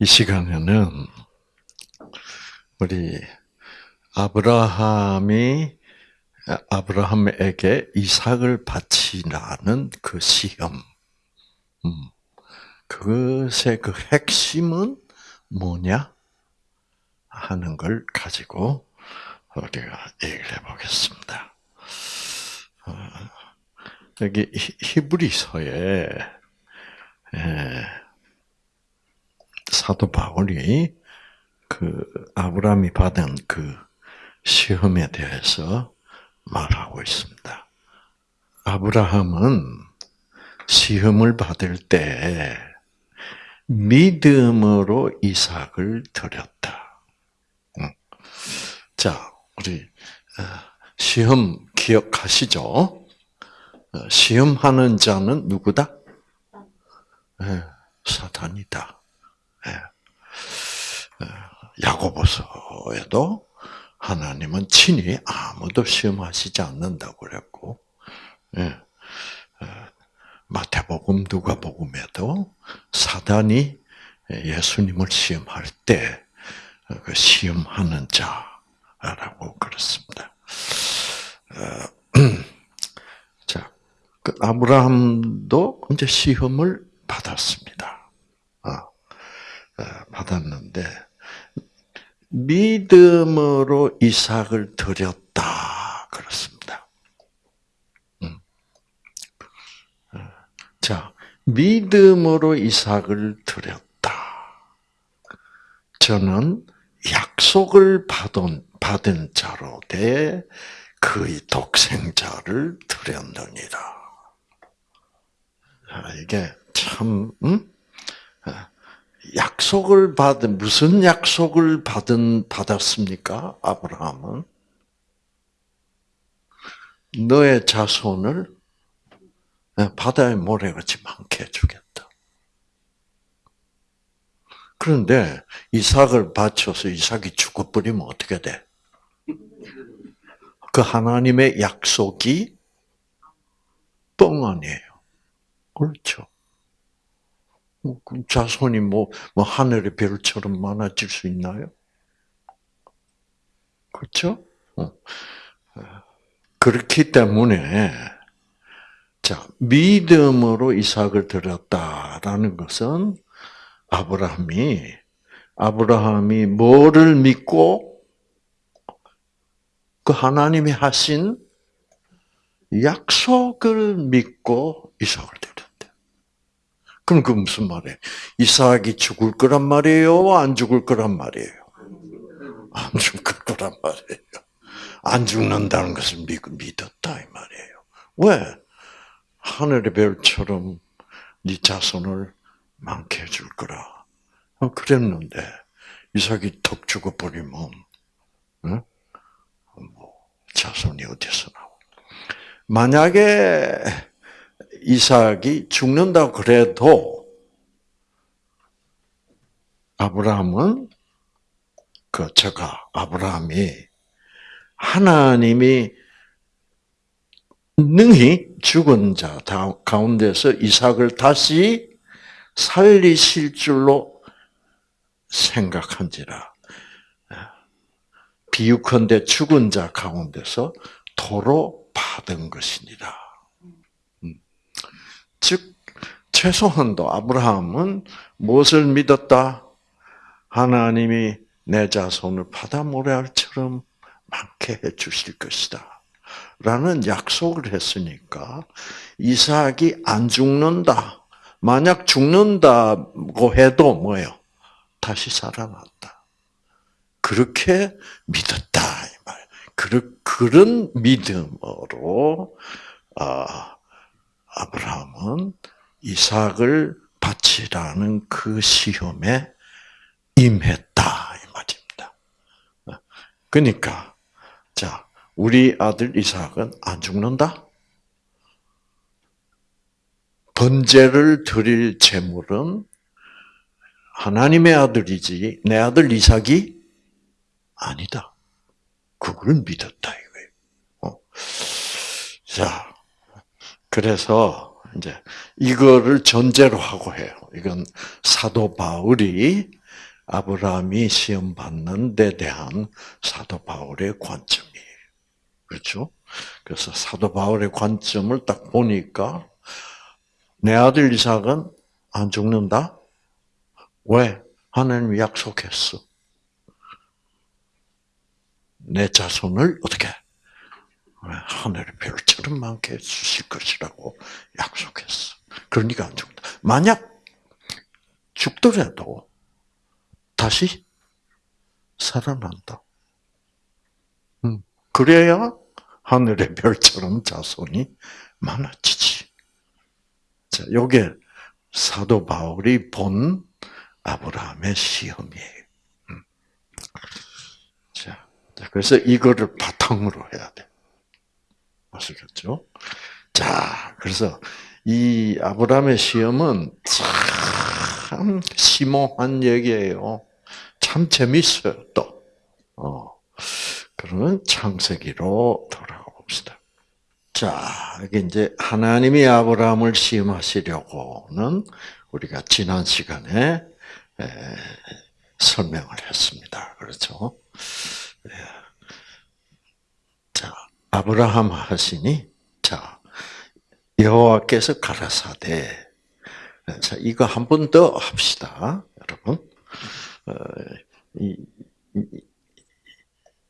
이 시간에는 우리 아브라함이 아브라함에게 이삭을 바치라는 그 시험, 음, 그것의 그 핵심은 뭐냐 하는 걸 가지고 우리가 얘기를 해보겠습니다. 어, 여기 히브리서에 사도 바울이 그 아브라함이 받은 그 시험에 대해서 말하고 있습니다. 아브라함은 시험을 받을 때 믿음으로 이삭을 드렸다. 자, 우리 어, 시험 기억하시죠? 어, 시험하는 자는 누구다? 네, 사탄이다. 네. 야고보서에도 하나님은 친히 아무도 시험하시지 않는다고 그랬고, 예. 마태복음, 누가복음에도 사단이 예수님을 시험할 때그 시험하는 자라고 그랬습니다. 자, 그 아브라함도 이제 시험을 받았습니다. 어, 어, 받았는데 믿음으로 이삭을 드렸다 그렇습니다. 음. 어, 자, 믿음으로 이삭을 드렸다. 저는 약속을 받은 받은 자로 돼 그의 독생자를 드렸느니라. 이게 참 음? 약속을 받은 무슨 약속을 받은 받았습니까? 아브라함은 너의 자손을 바다의 모래같이 많게 해주겠다. 그런데 이삭을 바쳐서 이삭이 죽어버리면 어떻게 돼? 그 하나님의 약속이 뻥 아니에요. 그렇죠. 뭐, 그 자손이 뭐, 뭐 하늘의 별처럼 많아질 수 있나요? 그렇죠? 어. 그렇기 때문에 자 믿음으로 이삭을 드렸다라는 것은 아브라함이 아브라함이 뭐를 믿고 그 하나님이 하신 약속을 믿고 이삭을 드렸대. 그럼 그 무슨 말이에요? 이삭이 죽을 거란 말이에요? 안 죽을 거란 말이에요? 안 죽을 거란 말이에요. 안 죽는다는 것을 믿었다 이 말이에요. 왜? 하늘의 별처럼 네 자손을 많게 해줄 거라. 어, 그랬는데 이삭이 턱 죽어버리면 어? 뭐 자손이 어디서 나오? 만약에 이삭이 죽는다 그래도 아브라함은 그 제가 아브라함이 하나님이 능히 죽은 자 가운데서 이삭을 다시 살리실 줄로 생각한지라. 비유컨대 죽은 자 가운데서 도로 받은 것이니라. 음. 즉 최소한도 아브라함은 무엇을 믿었다? 하나님이 내 자손을 바다 모래알처럼 많게 해 주실 것이다. 라는 약속을 했으니까 이삭이 안 죽는다. 만약 죽는다고 해도 뭐예요? 다시 살아났다. 그렇게 믿었다 그런 믿음으로 아, 아브라함은 이삭을 바치라는 그 시험에 임했다 이 말입니다. 그러니까 자 우리 아들 이삭은 안 죽는다. 번제를 드릴 제물은 하나님의 아들이지 내 아들 이삭이 아니다. 그걸 믿었다 이거예요. 어. 자, 그래서 이제 이거를 전제로 하고 해요. 이건 사도 바울이 아브라함이 시험 받는 데 대한 사도 바울의 관점이에요. 그렇죠? 그래서 사도 바울의 관점을 딱 보니까 내 아들 이삭은 안 죽는다? 왜? 하나님이 약속했어. 내 자손을 어떻게? 하늘의 별처럼 많게 해주실 것이라고 약속했어. 그러니까 안 죽는다. 만약 죽더라도 다시 살아난다. 음, 그래야 하늘의 별처럼 자손이 많아지지. 자, 요게 사도 바울이 본 아브라함의 시험이에요. 음. 자, 그래서 이거를 바탕으로 해야 돼. 아시겠죠? 자, 그래서 이 아브라함의 시험은 참 심오한 얘기예요. 참 재밌어요, 또. 어. 그러면 창세기로 돌아가 봅시다. 자, 이게 이제 하나님이 아브라함을 시험하시려고는 우리가 지난 시간에 에, 설명을 했습니다. 그렇죠? 아브라함 하시니, 자, 여호와께서 가라사대. 자, 이거 한 번 더 합시다, 여러분. 어,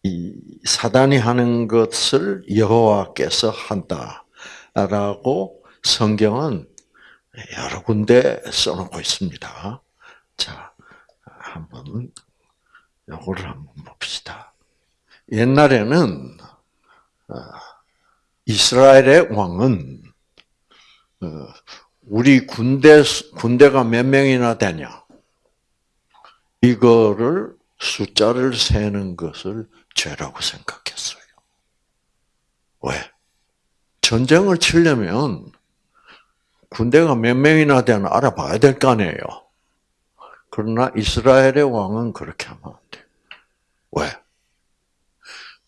이, 사단이 하는 것을 여호와께서 한다라고 성경은 여러 군데 써놓고 있습니다. 자, 한번 요거를 한번 봅시다. 옛날에는 어, 이스라엘의 왕은 어, 우리 군대 군대가 몇 명이나 되냐 이거를 숫자를 세는 것을 죄라고 생각했어요. 왜? 전쟁을 치려면 군대가 몇 명이나 되나 알아봐야 될 거 아니에요. 그러나 이스라엘의 왕은 그렇게 하면 안 돼. 왜?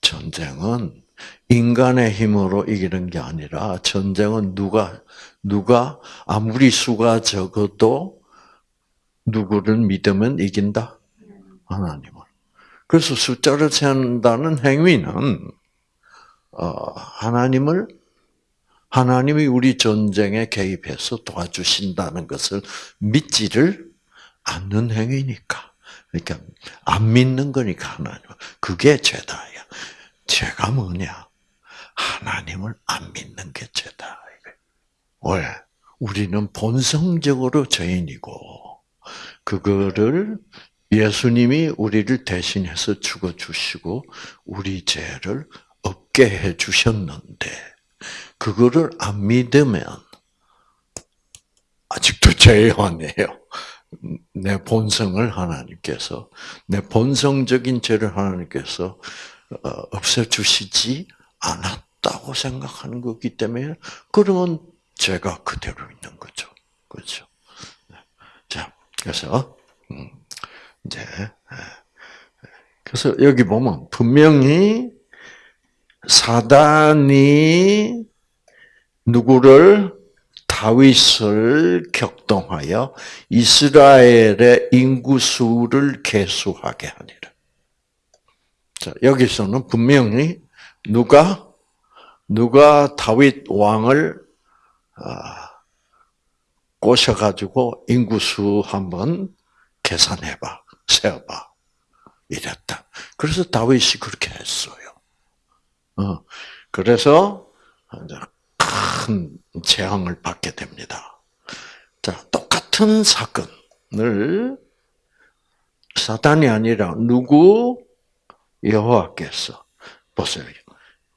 전쟁은 인간의 힘으로 이기는 게 아니라 전쟁은 누가 누가 아무리 수가 적어도 누구를 믿으면 이긴다? 하나님을. 그래서 숫자를 세운다는 행위는 어, 하나님을 하나님이 우리 전쟁에 개입해서 도와주신다는 것을 믿지를 않는 행위니까. 그러니까 안 믿는 거니까 하나님. 그게 죄다야. 죄가 뭐냐? 하나님을 안 믿는 게 죄다. 왜? 우리는 본성적으로 죄인이고 그거를 예수님이 우리를 대신해서 죽어 주시고 우리 죄를 없게 해 주셨는데 그거를 안 믿으면 아직도 죄요한이에요. 내 본성을 하나님께서 내 본성적인 죄를 하나님께서 어, 없애 주시지 않았다고 생각하는 거기 때문에 그러면 죄가 그대로 있는 거죠. 그렇죠? 자, 그래서 음, 이제 그래서 여기 보면 분명히 사단이 누구를 다윗을 격동하여 이스라엘의 인구수를 개수하게 하니라. 자, 여기서는 분명히 누가 누가 다윗 왕을 아, 꼬셔가지고 인구수 한번 계산해봐, 세어봐. 이랬다. 그래서 다윗이 그렇게 했어요. 어, 그래서 큰 재앙을 받게 됩니다. 자, 똑같은 사건을 사단이 아니라 누구 여호와께서 보세요.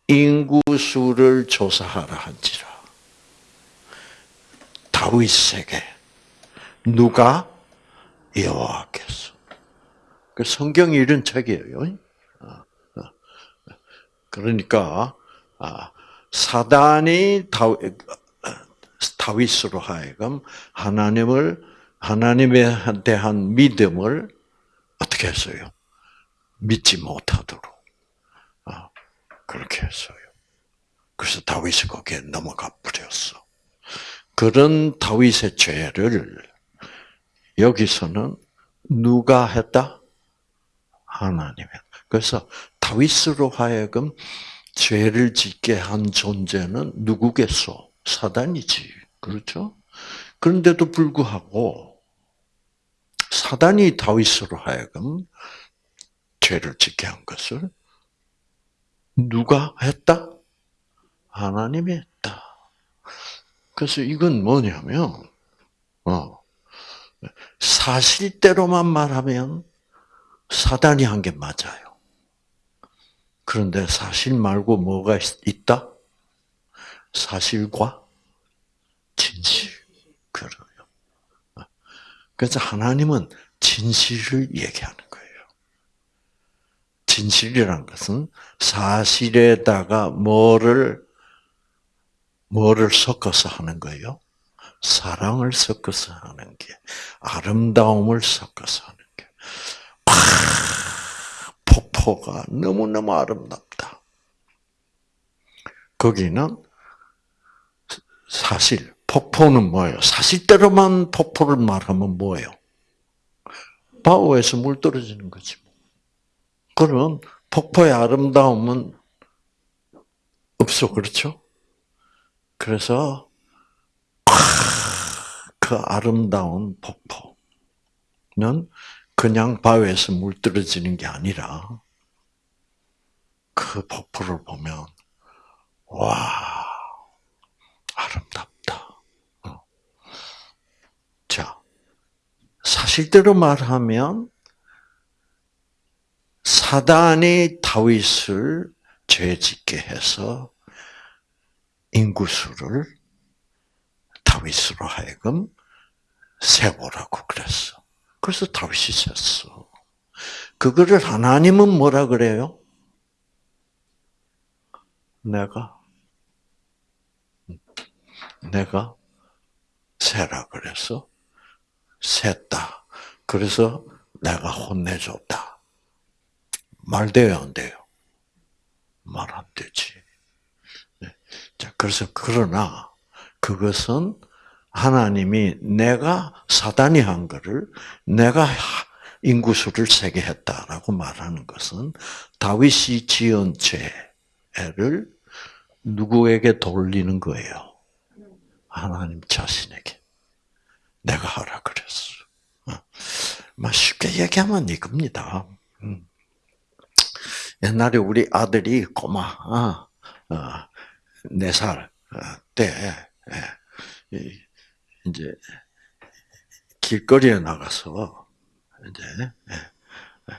인구수를 조사하라 한지라. 다윗에게 누가 여호와께서. 그 성경이 이런 책이에요. 어, 어. 그러니까 아, 사단이 다윗 으로 하여금 하나님을 하나님에 대한 믿음을 어떻게 했어요? 믿지 못하도록 아, 그렇게 했어요. 그래서 다윗이 거기에 넘어가 버렸어. 그런 다윗의 죄를 여기서는 누가 했다? 하나님이. 그래서 다윗으로 하여금 죄를 짓게 한 존재는 누구겠소? 사단이지. 그렇죠? 그런데도 불구하고 사단이 다윗으로 하여금 죄를 짓게 한 것을 누가 했다? 하나님이 했다. 그래서 이건 뭐냐면, 어, 사실대로만 말하면 사단이 한 게 맞아요. 그런데 사실 말고 뭐가 있다? 사실과 진실. 그래요. 그래서 하나님은 진실을 얘기하는. 진실이란 것은 사실에다가 뭐를 뭐를 섞어서 하는 거예요? 사랑을 섞어서 하는 게, 아름다움을 섞어서 하는 게. 아, 폭포가 너무너무 아름답다. 거기는 사실, 폭포는 뭐예요? 사실대로만 폭포를 말하면 뭐예요? 바오에서 물 떨어지는 거지. 그러면 폭포의 아름다움은 없어, 그렇죠? 그래서 그 아름다운 폭포는 그냥 바위에서 물 떨어지는 게 아니라 그 폭포를 보면 와 아름답다. 어. 자 사실대로 말하면 사단이 다윗을 죄짓게 해서 인구수를 다윗으로 하여금 세보라고 그랬어. 그래서 다윗이 셌어. 그거를 하나님은 뭐라 그래요? 내가 내가 세라 그래서 셌다. 그래서 내가 혼내줬다. 말 돼요, 안 돼요? 말 안 되지. 네. 자, 그래서 그러나 그것은 하나님이 내가 사단이 한 거를 내가 인구수를 세게 했다라고 말하는 것은 다윗이 지은 죄를 누구에게 돌리는 거예요? 하나님 자신에게. 내가 하라 그랬어. 어. 쉽게 얘기하면 이겁니다. 음. 옛날에 우리 아들이 꼬마, 어, 어, 네살 때, 예, 이제 길거리에 나가서 이제 예, 예.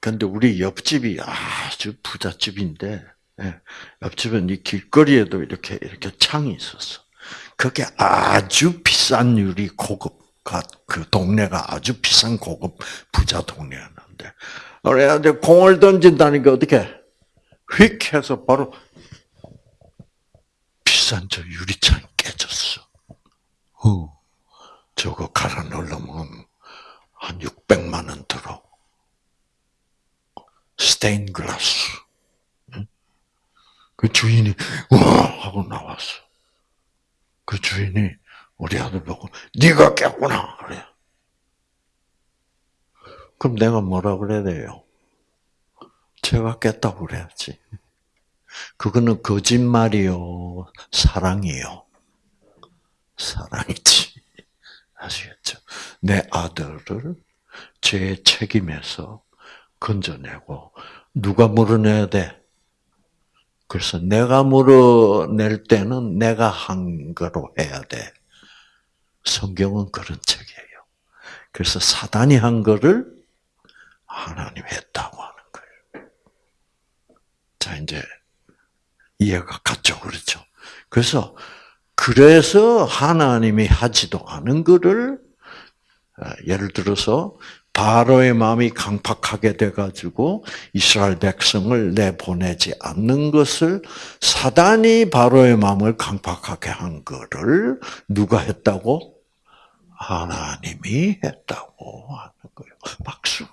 근데 우리 옆집이 아주 부잣집인데 옆집은 이 길거리에도 이렇게 이렇게 창이 있었어. 그게 아주 비싼 유리 고급 그 동네가 아주 비싼 고급 부자 동네였는데 그래야 공을 던진다니까 어떻게 휙 해서 바로 비싼 저 유리창이 깨졌어. 어, 저거 갈아 넣으면 한 600만 원 들어. 스테인 글라스. 그 주인이 와 하고 나왔어. 그 주인이 우리 아들 보고 네가 깼구나 그래. 그럼 내가 뭐라 그래야 돼요? 제가 깼다고 그래야지. 그거는 거짓말이요, 사랑이요. 사랑이지. 아시겠죠? 내 아들을 제 책임에서 건져내고, 누가 물어내야 돼? 그래서 내가 물어낼 때는 내가 한 거로 해야 돼. 성경은 그런 책이에요. 그래서 사단이 한 거를 하나님 했다고 하는 거예요. 자, 이제 이해가 갔죠. 그렇죠. 그래서 그래서 하나님이 하지도 않은 것을 어, 예를 들어서 바로의 마음이 강팍하게 돼가지고 이스라엘 백성을 내보내지 않는 것을 사단이 바로의 마음을 강팍하게 한 것을 누가 했다고? 하나님이 했다고 하는 거예요. 박수.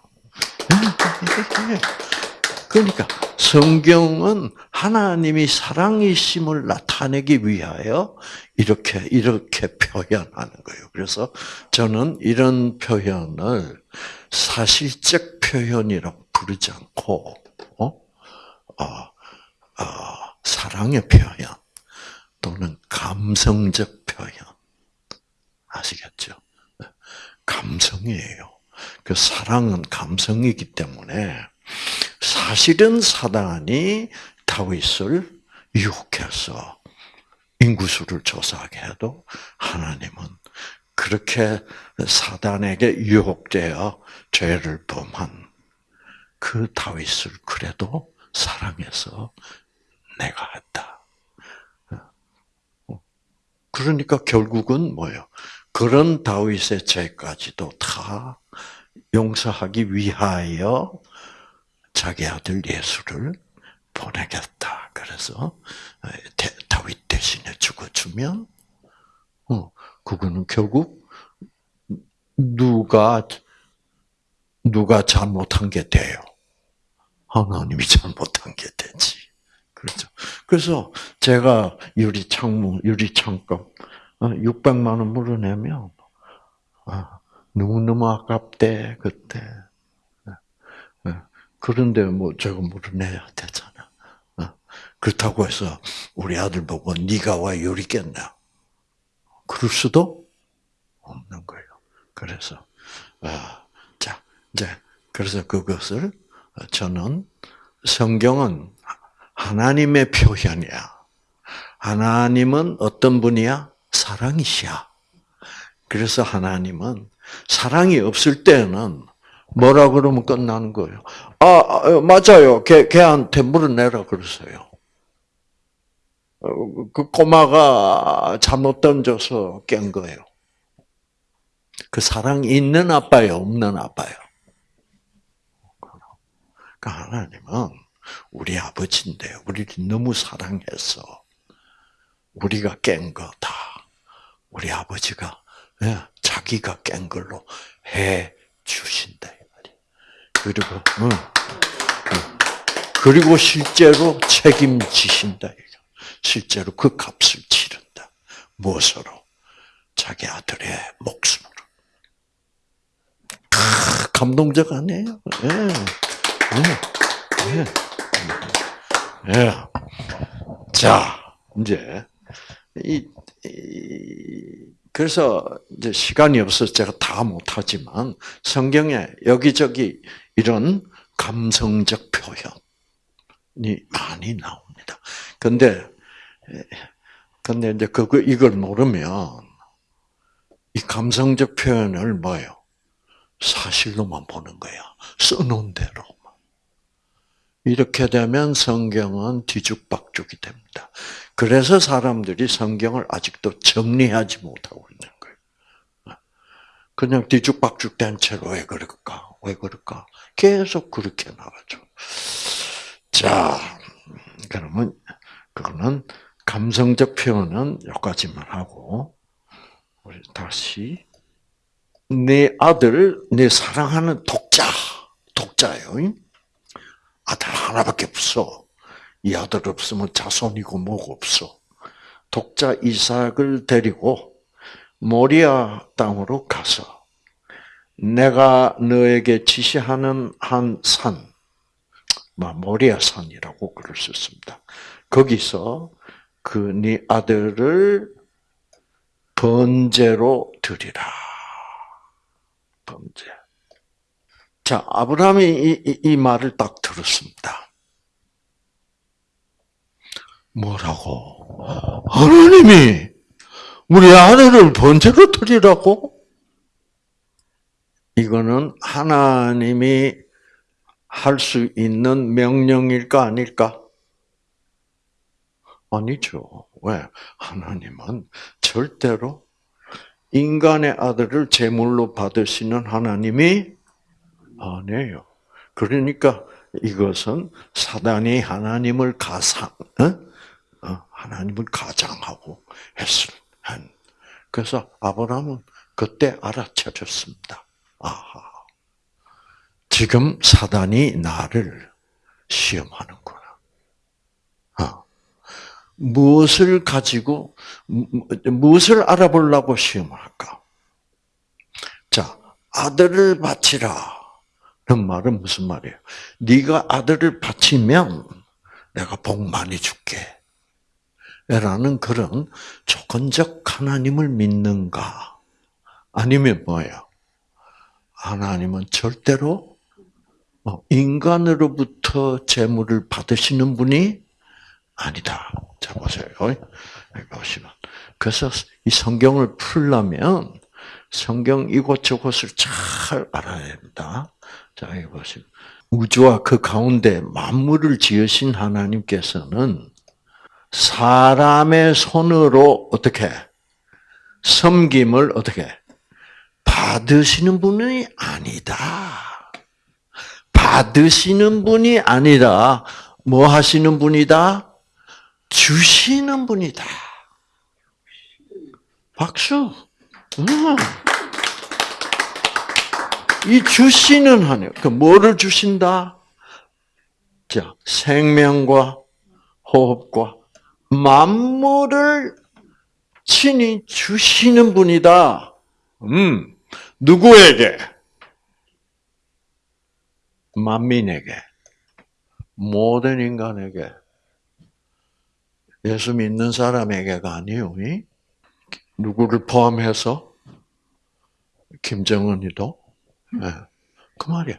그러니까 성경은 하나님이 사랑이심을 나타내기 위하여 이렇게 이렇게 표현하는 거예요. 그래서 저는 이런 표현을 사실적 표현이라고 부르지 않고 어? 어, 어, 사랑의 표현 또는 감성적 표현 아시겠죠? 감성이에요. 그 사랑은 감성이기 때문에 사실은 사단이 다윗을 유혹해서 인구수를 조사하게 해도 하나님은 그렇게 사단에게 유혹되어 죄를 범한 그 다윗을 그래도 사랑해서 내가 했다. 그러니까 결국은 뭐예요? 그런 다윗의 죄까지도 다 용서하기 위하여 자기 아들 예수를 보내겠다. 그래서 다윗 대신에 죽어주면 어, 그거는 결국 누가 누가 잘못한 게 돼요. 하나님이 잘못한 게 되지. 그렇죠. 그래서 제가 유리 창문, 유리 창고 600만 원 물어내면 아, 너무너무 아깝대 그때. 그런데 뭐 저거 물어내야 되잖아. 그렇다고 해서 우리 아들 보고 네가 와 요리 깼나? 그럴 수도 없는 거예요. 그래서 아, 자 이제 그래서 그것을 저는 성경은 하나님의 표현이야. 하나님은 어떤 분이야? 사랑이시야. 그래서 하나님은 사랑이 없을 때는 뭐라 그러면 끝나는 거예요. 아, 아 맞아요. 걔, 걔한테 물어내라 그러세요. 어, 그 꼬마가 잘못 던져서 깬 거예요. 그 사랑 있는 아빠요, 없는 아빠요. 그 하나님은 우리 아버지인데 우리를 너무 사랑해서 우리가 깬 거 다. 우리 아버지가 예, 자기가 깬 걸로 해 주신다. 그리고 응. 그리고 실제로 책임지신다. 실제로 그 값을 치른다. 무엇으로? 자기 아들의 목숨으로. 아, 감동적 아니에요? 예. 예. 예. 예. 자, 이제 이, 이 그래서 이제 시간이 없어서 제가 다 못하지만 성경에 여기저기 이런 감성적 표현이 많이 나옵니다. 근데, 근데 이제 그거, 이걸 모르면 이 감성적 표현을 뭐예요? 사실로만 보는 거야. 써놓은 대로. 이렇게 되면 성경은 뒤죽박죽이 됩니다. 그래서 사람들이 성경을 아직도 정리하지 못하고 있는 거예요. 그냥 뒤죽박죽 된 채로 왜 그럴까? 왜 그럴까? 계속 그렇게 나가죠. 자, 그러면 그거는 감성적 표현은 여기까지만 하고 우리 다시 내 아들, 내 사랑하는 독자, 독자요. 아들 하나밖에 없어. 이 아들 없으면 자손이고 뭐고 없어. 독자 이삭을 데리고 모리아 땅으로 가서 내가 너에게 지시하는 한 산, 모리아 산이라고 글을 썼습니다. 거기서 그 네 아들을 번제로 드리라. 번제. 자, 아브라함이 이, 이, 이 말을 딱 들었습니다. 뭐라고? 하나님이 우리 아들을 번제로 드리라고? 이거는 하나님이 할 수 있는 명령일까 아닐까? 아니죠. 왜? 하나님은 절대로 인간의 아들을 제물로 받으시는 하나님이 아니에요. 그러니까 이것은 사단이 하나님을 가상, 어? 어 하나님을 가장하고 했을 한. 그래서 아브라함은 그때 알아차렸습니다. 아하. 지금 사단이 나를 시험하는구나. 무엇을 가지고 무엇을 알아보려고 시험을 할까? 자, 아들을 바치라. 그 말은 무슨 말이에요? 네가 아들을 바치면 내가 복 많이 줄게. 라는 그런 조건적 하나님을 믿는가? 아니면 뭐예요? 하나님은 절대로 어, 인간으로부터 재물을 받으시는 분이 아니다. 자 보세요. 보시면 그래서 이 성경을 풀려면 성경 이곳저곳을 잘 알아야 됩니다. 자, 여기 보시면 우주와 그 가운데 만물을 지으신 하나님께서는 사람의 손으로 어떻게 섬김을 어떻게 받으시는 분이 아니다. 받으시는 분이 아니라 뭐 하시는 분이다? 주시는 분이다. 박수. 음. 이 주시는 하나님, 그 뭐를 주신다? 자, 생명과 호흡과 만물을 친히 주시는 분이다. 음, 누구에게? 만민에게. 모든 인간에게. 예수 믿는 사람에게가 아니요. 누구를 포함해서? 김정은이도? 네. 그 말이야.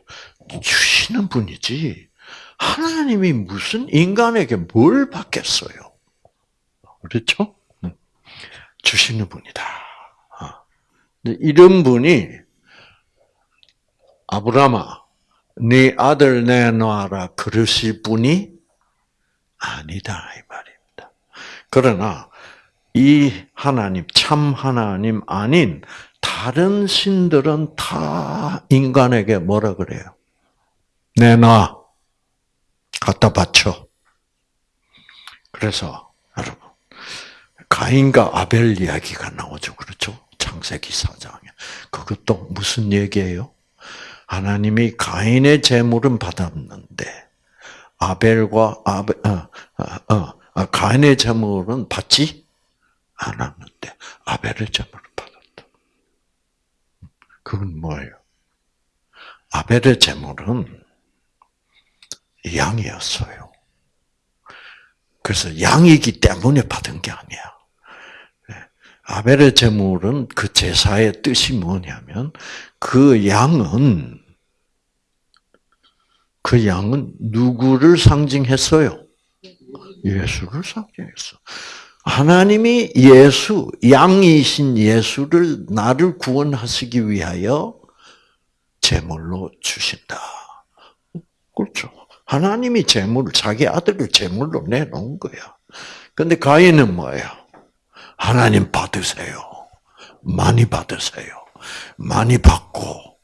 주시는 분이지. 하나님이 무슨 인간에게 뭘 받겠어요? 그렇죠? 주시는 분이다. 어. 이런 분이 아브라함아, 네 아들 내놔라 그러실 분이 아니다 이 말입니다. 그러나 이 하나님 참 하나님 아닌 다른 신들은 다 인간에게 뭐라 그래요? 내놔 갖다 바쳐. 그래서 여러분 가인과 아벨 이야기가 나오죠. 그렇죠? 창세기 4장에. 그것도 무슨 얘기예요? 하나님이 가인의 재물은 받았는데 아벨과 아벨 어, 어, 어, 어, 가인의 재물은 받지 않았는데 아벨의 받았다. 그건 뭐예요? 아벨의 재물은 양이었어요. 그래서 양이기 때문에 받은 게 아니야. 아벨의 제물은 그 제사의 뜻이 뭐냐면 그 양은 그 양은 누구를 상징했어요? 예수를 상징했어. 하나님이 예수, 양이신 예수를 나를 구원하시기 위하여 제물로 주신다. 그렇죠. 하나님이 제물을 자기 아들을 제물로 내놓은 거야. 근데 가인은 뭐예요? 하나님 받으세요. 많이 받으세요. 많이 받고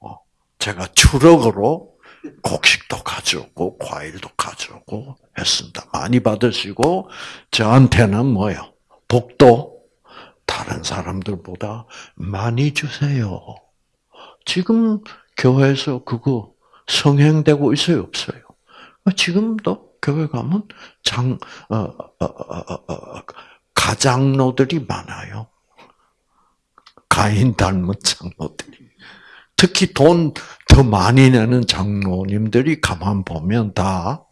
어, 제가 추럭으로 곡식도 가져오고 과일도 가져오고 했습니다. 많이 받으시고 저한테는 뭐요? 복도 다른 사람들보다 많이 주세요. 지금 교회에서 그거 성행되고 있어요, 없어요? 지금도 교회 가면 장 어, 어, 어, 가장로들이 많아요. 가인 닮은 장로들이. 특히 돈 더 많이 내는 장로님들이 가만 보면 다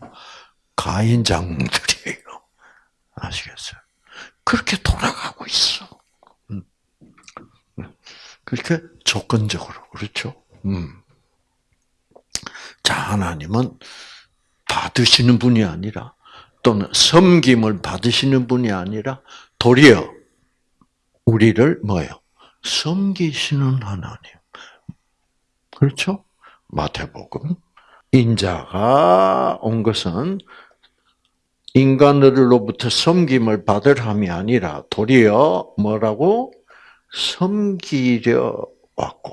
가인 장로들이에요. 아시겠어요? 그렇게 돌아가고 있어. 음. 그렇게 조건적으로 그렇죠. 음. 자 하나님은 받으시는 분이 아니라 또는 섬김을 받으시는 분이 아니라 도리어 우리를 뭐예요? 섬기시는 하나님. 그렇죠? 마태복음. 인자가 온 것은 인간으로부터 섬김을 받을 함이 아니라 도리어 뭐라고? 섬기려 왔고,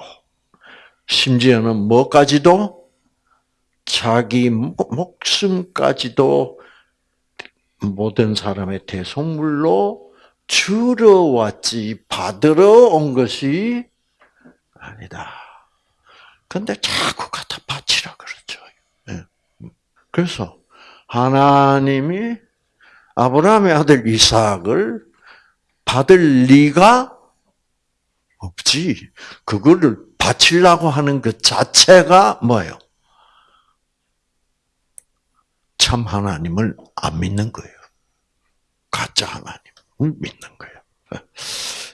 심지어는 뭐까지도? 자기 목숨까지도 모든 사람의 대속물로 주러 왔지 받으러 온 것이 아니다. 근데 자꾸 갖다 바치라 그러죠. 예. 그래서 하나님이 아브라함의 아들 이삭을 받을 리가 없지. 그거를 바치려고 하는 그 자체가 뭐예요? 참 하나님을 안 믿는 거예요. 가짜 하나님을 믿는 거예요.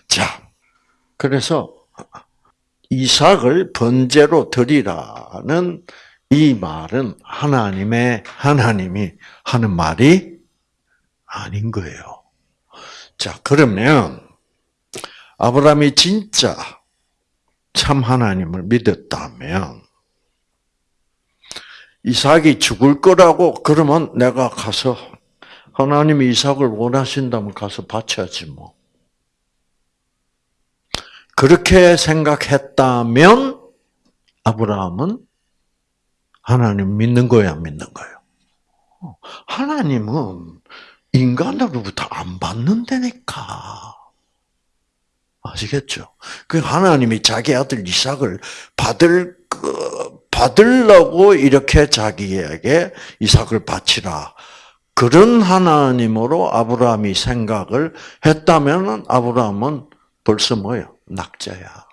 자, 그래서 이삭을 번제로 드리라는 이 말은 하나님의 하나님이 하는 말이 아닌 거예요. 자, 그러면 아브라함이 진짜 참 하나님을 믿었다면 이삭이 죽을 거라고 그러면 내가 가서 하나님이 이삭을 원하신다면 가서 바쳐야지 뭐. 그렇게 생각했다면 아브라함은 하나님 믿는 거야, 안 믿는 거예요? 하나님은 인간으로부터 안 받는다니까. 아시겠죠? 그 하나님이 자기 아들 이삭을 받을 그 받으려고 이렇게 자기에게 이삭을 바치라. 그런 하나님으로 아브라함이 생각을 했다면 아브라함은 벌써 뭐예요? 낙자야.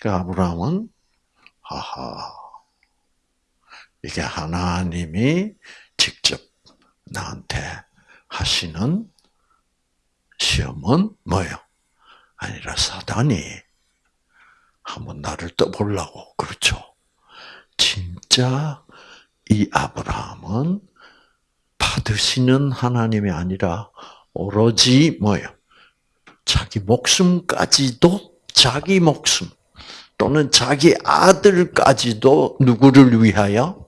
그 아브라함은 하하 이게 하나님이 직접 나한테 하시는 시험은 뭐예요? 아니라 사단이 한번 나를 떠보려고 그렇죠. 진짜 이 아브라함은 받으시는 하나님이 아니라 오로지 뭐예요? 자기 목숨까지도 자기 목숨 또는 자기 아들까지도 누구를 위하여?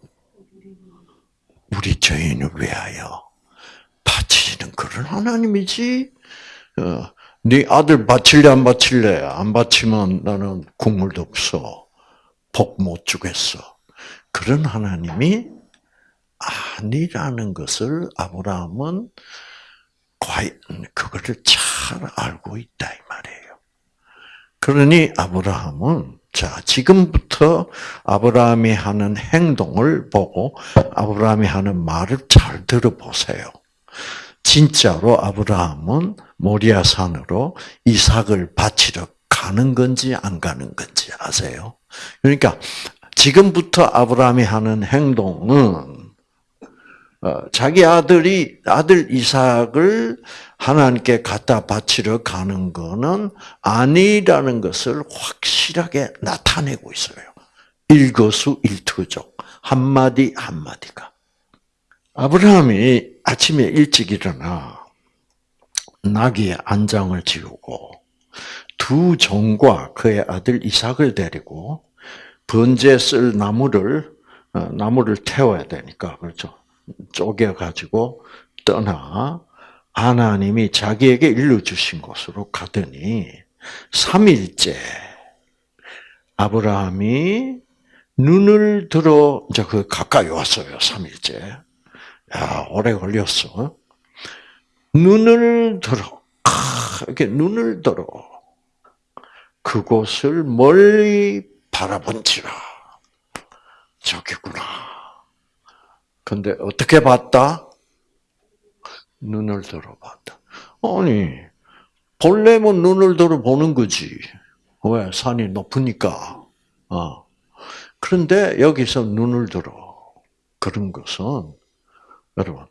우리 죄인을 위하여 바치시는 그런 하나님이지. 어, 네 아들 바칠래 안 바칠래? 안 바치면 나는 국물도 없어. 복 못 주겠어. 그런 하나님이 아니라는 것을 아브라함은 과연 그거를 잘 알고 있다 이 말이에요. 그러니 아브라함은 자 지금부터 아브라함이 하는 행동을 보고 아브라함이 하는 말을 잘 들어보세요. 진짜로 아브라함은 모리아 산으로 이삭을 바치러 가는 건지 안 가는 건지 아세요? 그러니까 지금부터 아브라함이 하는 행동은 어, 자기 아들이 아들 이삭을 하나님께 갖다 바치러 가는 것은 아니라는 것을 확실하게 나타내고 있어요. 일거수일투족 한마디 한마디가 아브라함이 아침에 일찍 일어나 나귀의 안장을 지우고 두 종과 그의 아들 이삭을 데리고 번제 쓸 나무를 어, 나무를 태워야 되니까 그렇죠. 쪼개 가지고 떠나 하나님이 자기에게 일러 주신 곳으로 가더니 3일째 아브라함이 눈을 들어 이제 그 가까이 왔어요. 3일째. 야, 오래 걸렸어. 눈을 들어. 이렇게 눈을 들어. 그곳을 멀리 바라본지라. 저기구나. 근데 어떻게 봤다? 눈을 들어봤다. 아니, 본래면 눈을 들어보는 거지. 왜? 산이 높으니까. 어. 그런데 여기서 눈을 들어. 그런 것은, 여러분,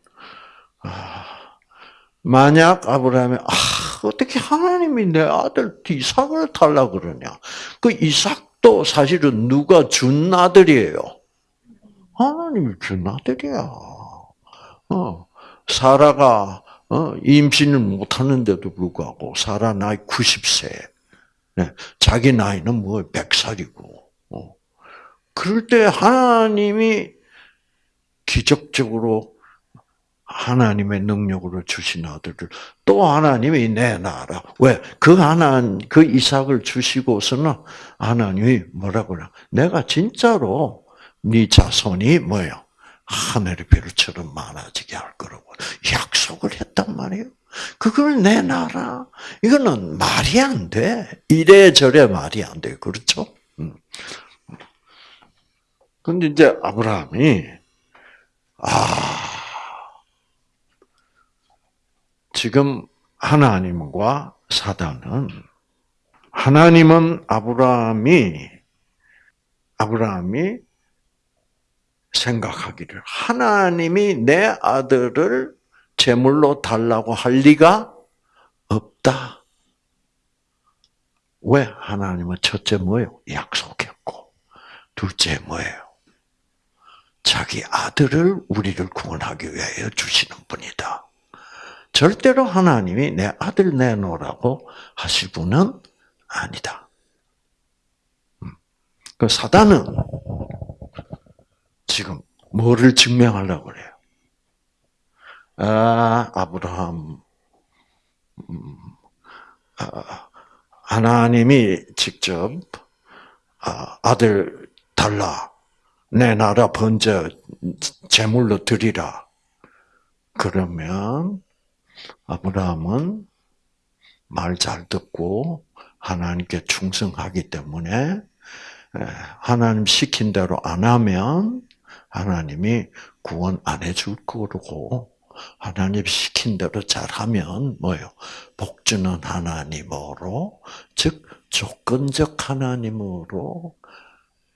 아, 만약 아브라함이, 아, 어떻게 하나님이 내 아들 이삭을 달라 그러냐. 그 이삭도 사실은 누가 준 아들이에요. 하나님이 준 아들이야. 어, 사라가 어, 임신을 못하는데도 불구하고 사라 나이 90세. 네, 자기 나이는 뭐 100살이고. 어. 그럴 때 하나님이 기적적으로 하나님의 능력으로 주신 아들을 또 하나님이 내놔라. 왜? 그 하나, 그 이삭을 주시고서는 하나님이 뭐라고 그래? 내가 진짜로 네 자손이 뭐예요? 하늘의 별처럼 많아지게 할 거라고 약속을 했단 말이에요. 그걸 내놔라. 이거는 말이 안 돼. 이래저래 말이 안 돼. 그렇죠? 음. 근데 이제 아브라함이, 아, 지금 하나님과 사단은 하나님은 아브라함이 아브라함이 생각하기를 하나님이 내 아들을 제물로 달라고 할 리가 없다. 왜 하나님은 첫째 뭐예요? 약속했고 둘째 뭐예요? 자기 아들을 우리를 구원하기 위하여 주시는 분이다. 절대로 하나님이 내 아들 내놓으라고 하실 분은 아니다. 음. 그 사단은 지금 뭐를 증명하려고 그래요? 아, 아브라함, 음, 아, 하나님이 직접 아, 아들 달라 내 나라 번제 제물로 드리라. 그러면 아브라함은 말 잘 듣고 하나님께 충성하기 때문에 하나님 시킨 대로 안 하면 하나님이 구원 안 해줄 거고 하나님 시킨 대로 잘하면 뭐요? 복주는 하나님으로 즉 조건적 하나님으로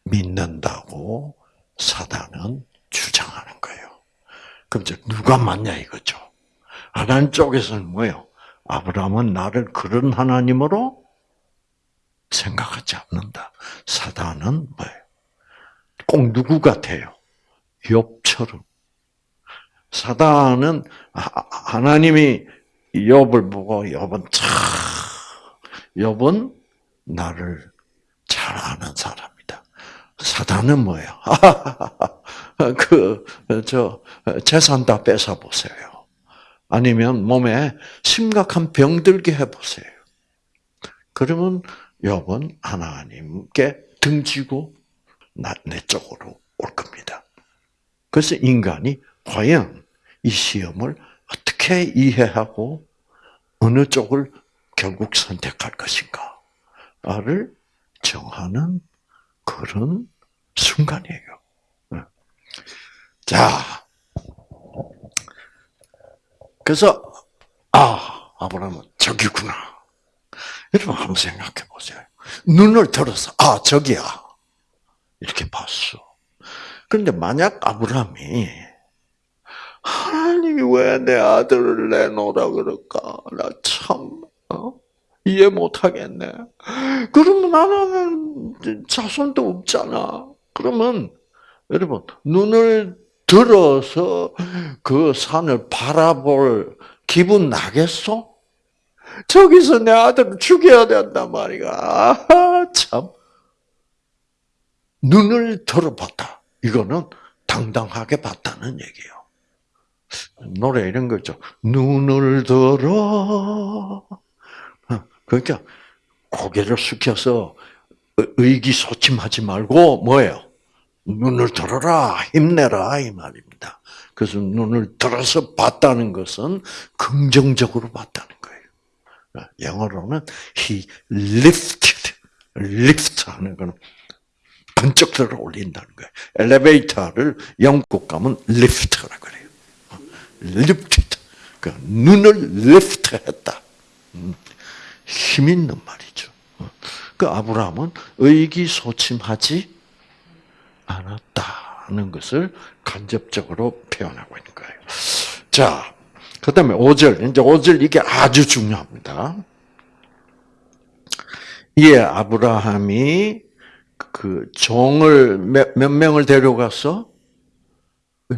믿는다고 사단은 주장하는 거예요. 그럼 이제 누가 맞냐 이거죠. 하나님 쪽에서는 뭐예요? 아브라함은 나를 그런 하나님으로 생각하지 않는다. 사단은 뭐예요? 꼭 누구 같아요? 욥처럼. 사단은 하나님이 욥을 보고 욥은 참 욥은 나를 잘 아는 사람이다. 사단은 뭐예요? 그저 재산 다 뺏어 보세요. 아니면 몸에 심각한 병 들게 해 보세요. 그러면 욥은 하나님께 등지고 내 쪽으로 올 겁니다. 그래서 인간이 과연 이 시험을 어떻게 이해하고 어느 쪽을 결국 선택할 것인가를 정하는 그런 순간이에요. 네. 자, 그래서 아 아브라함은 저기구나. 여러분 한번 생각해 보세요. 눈을 들어서 아 저기야 이렇게 봤어. 그런데 만약 아브라함이 하나님이 왜 내 아들을 내놓으라 그럴까? 나 참 어? 이해 못하겠네. 그러면 나는 자손도 없잖아. 그러면 여러분 눈을 들어서 그 산을 바라볼 기분 나겠어? 저기서 내 아들을 죽여야 된단 말이야. 아, 참. 눈을 들어봤다. 이거는 당당하게 봤다는 얘기예요. 노래 이런 거죠. 눈을 들어. 그러니까 고개를 숙여서 의기소침하지 말고 뭐예요? 눈을 들어라, 힘내라 이 말입니다. 그래서 눈을 들어서 봤다는 것은 긍정적으로 봤다는 거예요. 영어로는 he lifted, lift 하는 거는 번쩍 들어 올린다는 거예요. 엘리베이터를 영국 가면 lift라 그래요. lifted. 그 눈을 lift했다. 음, 힘 있는 말이죠. 그 아브라함은 의기소침하지 않았다는 것을 간접적으로 표현하고 있는 거예요. 자, 그 다음에 5절. 이제 5절 이게 아주 중요합니다. 이에 아브라함이 그 종을 몇, 몇 명을 데려갔어?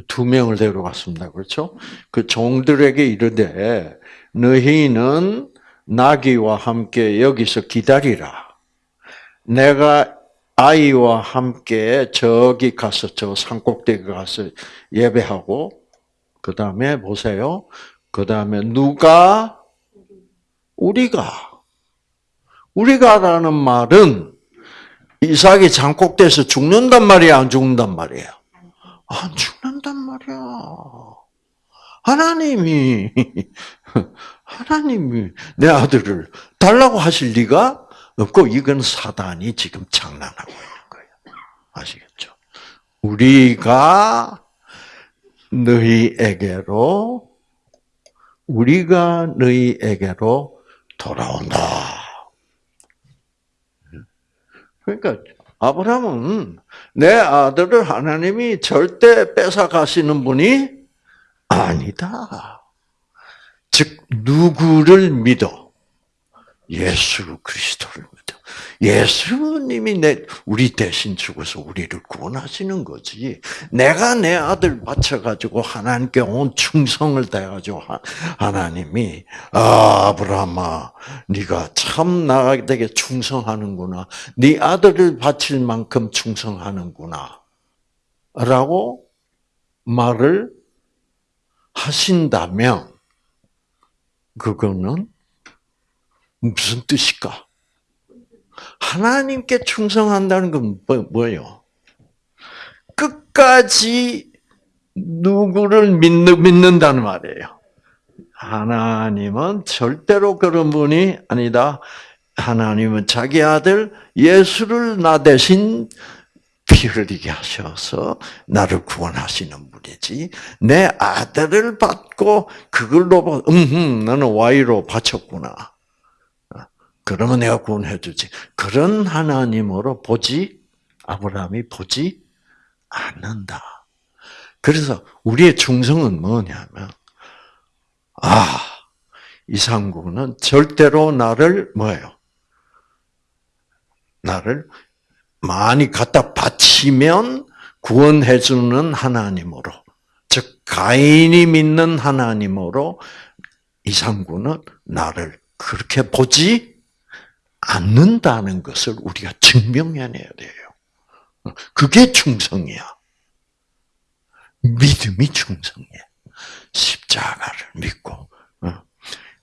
두 명을 데려갔습니다. 그렇죠? 그 종들에게 이르되 너희는 나귀와 함께 여기서 기다리라. 내가 아이와 함께 저기 가서 저 산꼭대기 가서 예배하고 그 다음에 보세요. 그 다음에 누가 우리가 우리가라는 말은 이삭이 장꼭대에서 죽는단 말이야, 안 죽는단 말이에요. 안 죽는단 말이야. 하나님이 하나님이 내 아들을 달라고 하실 리가 없고 이건 사단이 지금 장난하고 있는 거예요. 아시겠죠? 우리가 너희에게로 우리가 너희에게로 돌아온다. 그러니까 아브라함은 내 아들을 하나님이 절대 뺏어 가시는 분이 아니다. 즉 누구를 믿어? 예수 그리스도를. 예수님이 내 우리 대신 죽어서 우리를 구원하시는 거지. 내가 내 아들 바쳐 가지고 하나님께 온 충성을 다해 가지고 하나님이 아, 아브라함아 네가 참 나에게 충성하는구나. 네 아들을 바칠 만큼 충성하는구나. 라고 말을 하신다면 그거는 무슨 뜻일까? 하나님께 충성한다는 건 뭐, 예요 끝까지 누구를 믿는, 믿는다는 말이에요. 하나님은 절대로 그런 분이 아니다. 하나님은 자기 아들 예수를 나 대신 피 흘리게 하셔서 나를 구원하시는 분이지. 내 아들을 받고 그걸로 음, 너는 Y로 바쳤구나. 그러면 내가 구원해 주지. 그런 하나님으로 보지 아브라함이 보지 않는다. 그래서 우리의 충성은 뭐냐면 아 이상구는 절대로 나를 뭐예요? 나를 많이 갖다 바치면 구원해 주는 하나님으로 즉 가인이 믿는 하나님으로 이상구는 나를 그렇게 보지 않는다는 것을 우리가 증명해내야 돼요. 그게 충성이야. 믿음이 충성이야. 십자가를 믿고.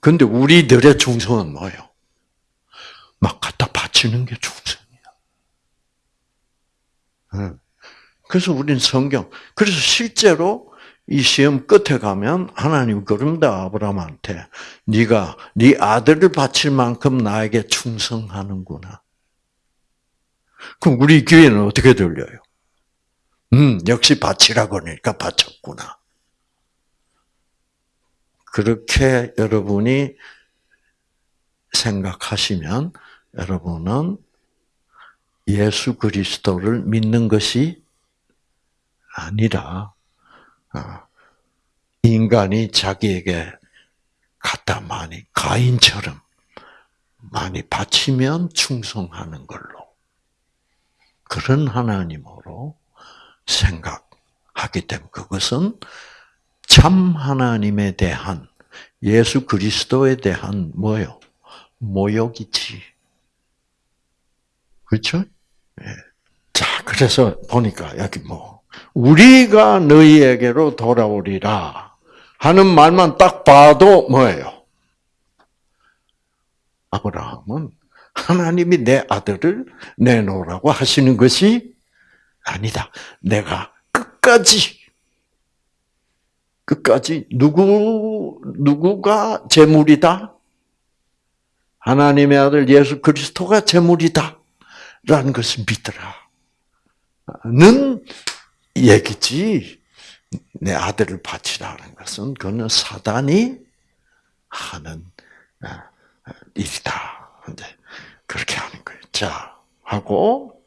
근데 우리들의 충성은 뭐예요? 막 갖다 바치는 게 충성이야. 그래서 우리는 성경, 그래서 실제로 이 시험 끝에 가면 하나님 그럽니다 아브라함한테 네가 네 아들을 바칠 만큼 나에게 충성하는구나. 그럼 우리 교회는 어떻게 들려요? 음 역시 바치라 그러니까 바쳤구나. 그렇게 여러분이 생각하시면 여러분은 예수 그리스도를 믿는 것이 아니라 어, 인간이 자기에게 갖다 많이 가인처럼 많이 바치면 충성하는 걸로 그런 하나님으로 생각하기 때문에 그것은 참 하나님에 대한 예수 그리스도에 대한 뭐요? 모욕이지. 그렇죠? 예. 자, 그래서 보니까 여기 뭐 우리가 너희에게로 돌아오리라 하는 말만 딱 봐도 뭐예요? 아브라함은 하나님이 내 아들을 내놓으라고 하시는 것이 아니다. 내가 끝까지 끝까지 누구 누구가 제물이다? 하나님의 아들 예수 그리스도가 제물이다. 라는 것을 믿더라. 는 얘기지. 내 아들을 바치라는 것은 그는 사단이 하는 아, 일이다. 근데 그렇게 하는 거예요. 자, 하고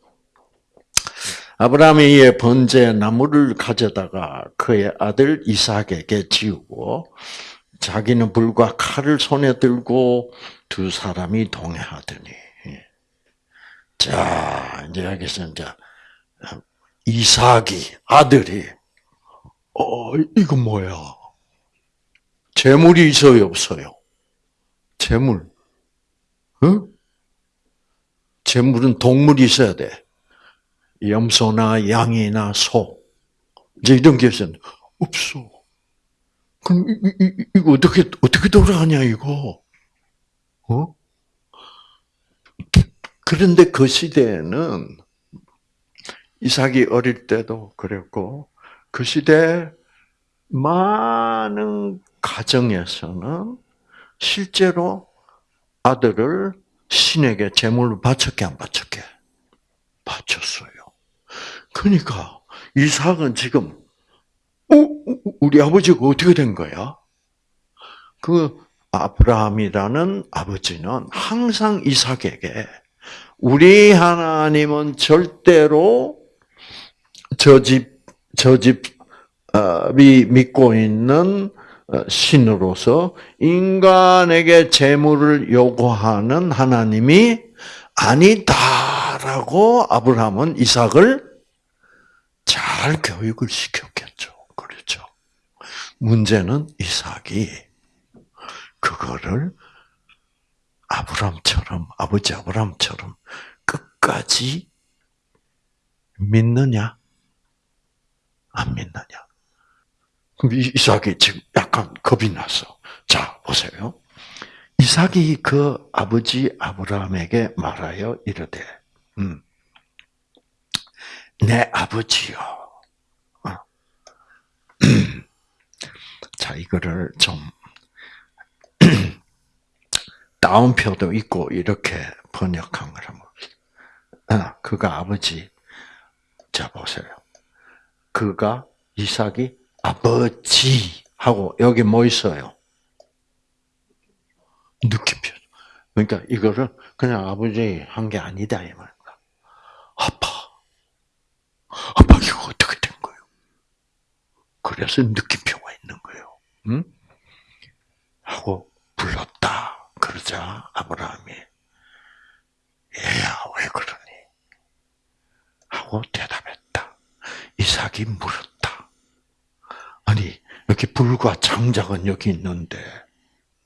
아브라함이 번제 나무를 가져다가 그의 아들 이삭에게 지우고 자기는 불과 칼을 손에 들고 두 사람이 동행하더니 자 이제 여기서 이제 이삭이 아들이 어 이거 뭐야? 재물이 있어요 없어요? 재물, 응? 재물은 동물이 있어야 돼. 염소나 양이나 소 이제 이런 게 있었는데 없어. 그럼 이, 이, 이거 어떻게 어떻게 돌아가냐 이거? 어? 그런데 그 시대에는 이삭이 어릴 때도 그랬고 그 시대 많은 가정에서는 실제로 아들을 신에게 제물로 바쳤게 안 바쳤게 바쳤어요. 그러니까 이삭은 지금 어, 우리 아버지가 어떻게 된 거야? 그 아브라함이라는 아버지는 항상 이삭에게 우리 하나님은 절대로 저 집, 저 집이 믿고 있는 신으로서 인간에게 재물을 요구하는 하나님이 아니다라고 아브라함은 이삭을 잘 교육을 시켰겠죠. 그렇죠. 문제는 이삭이 그거를 아브람처럼 아버지 아브람처럼 끝까지 믿느냐 안 믿느냐. 그럼 이삭이 지금 약간 겁이 났어. 자 보세요. 이삭이 그 아버지 아브라함에게 말하여 이르되, 음, 내 아버지요. 어. 자 이거를 좀 다운표도 있고 이렇게 번역한 걸 한번 아, 그가 아버지 자 보세요. 그가 이삭이 아버지 하고 여기 뭐 있어요? 느낌표. 그러니까 이거를 그냥 아버지 한 게 아니다 이 말입니다. 아빠, 아빠 이거 어떻게 된 거예요? 그래서 느낌표가 있는 거예요. 응? 하고 불렀다. 그러자 아브라함이 얘야 왜 그러니? 하고 대답했다. 이삭이 물었다. 아니 이렇게 불과 장작은 여기 있는데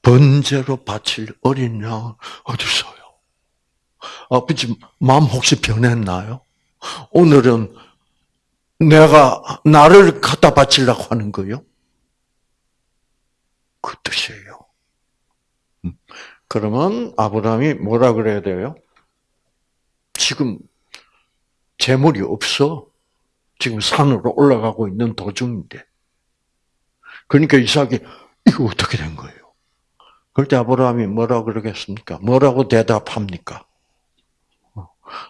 번제로 바칠 어린 양 어디 있어요? 아버지 마음 혹시 변했나요? 오늘은 내가 나를 갖다 바치려고 하는 거요? 그 뜻이에요. 음. 그러면 아브라함이 뭐라 그래야 돼요? 지금 재물이 없어. 지금 산으로 올라가고 있는 도중인데. 그러니까 이삭이 이거 어떻게 된 거예요? 그럴 때 아브라함이 뭐라 그러겠습니까? 뭐라고 대답합니까?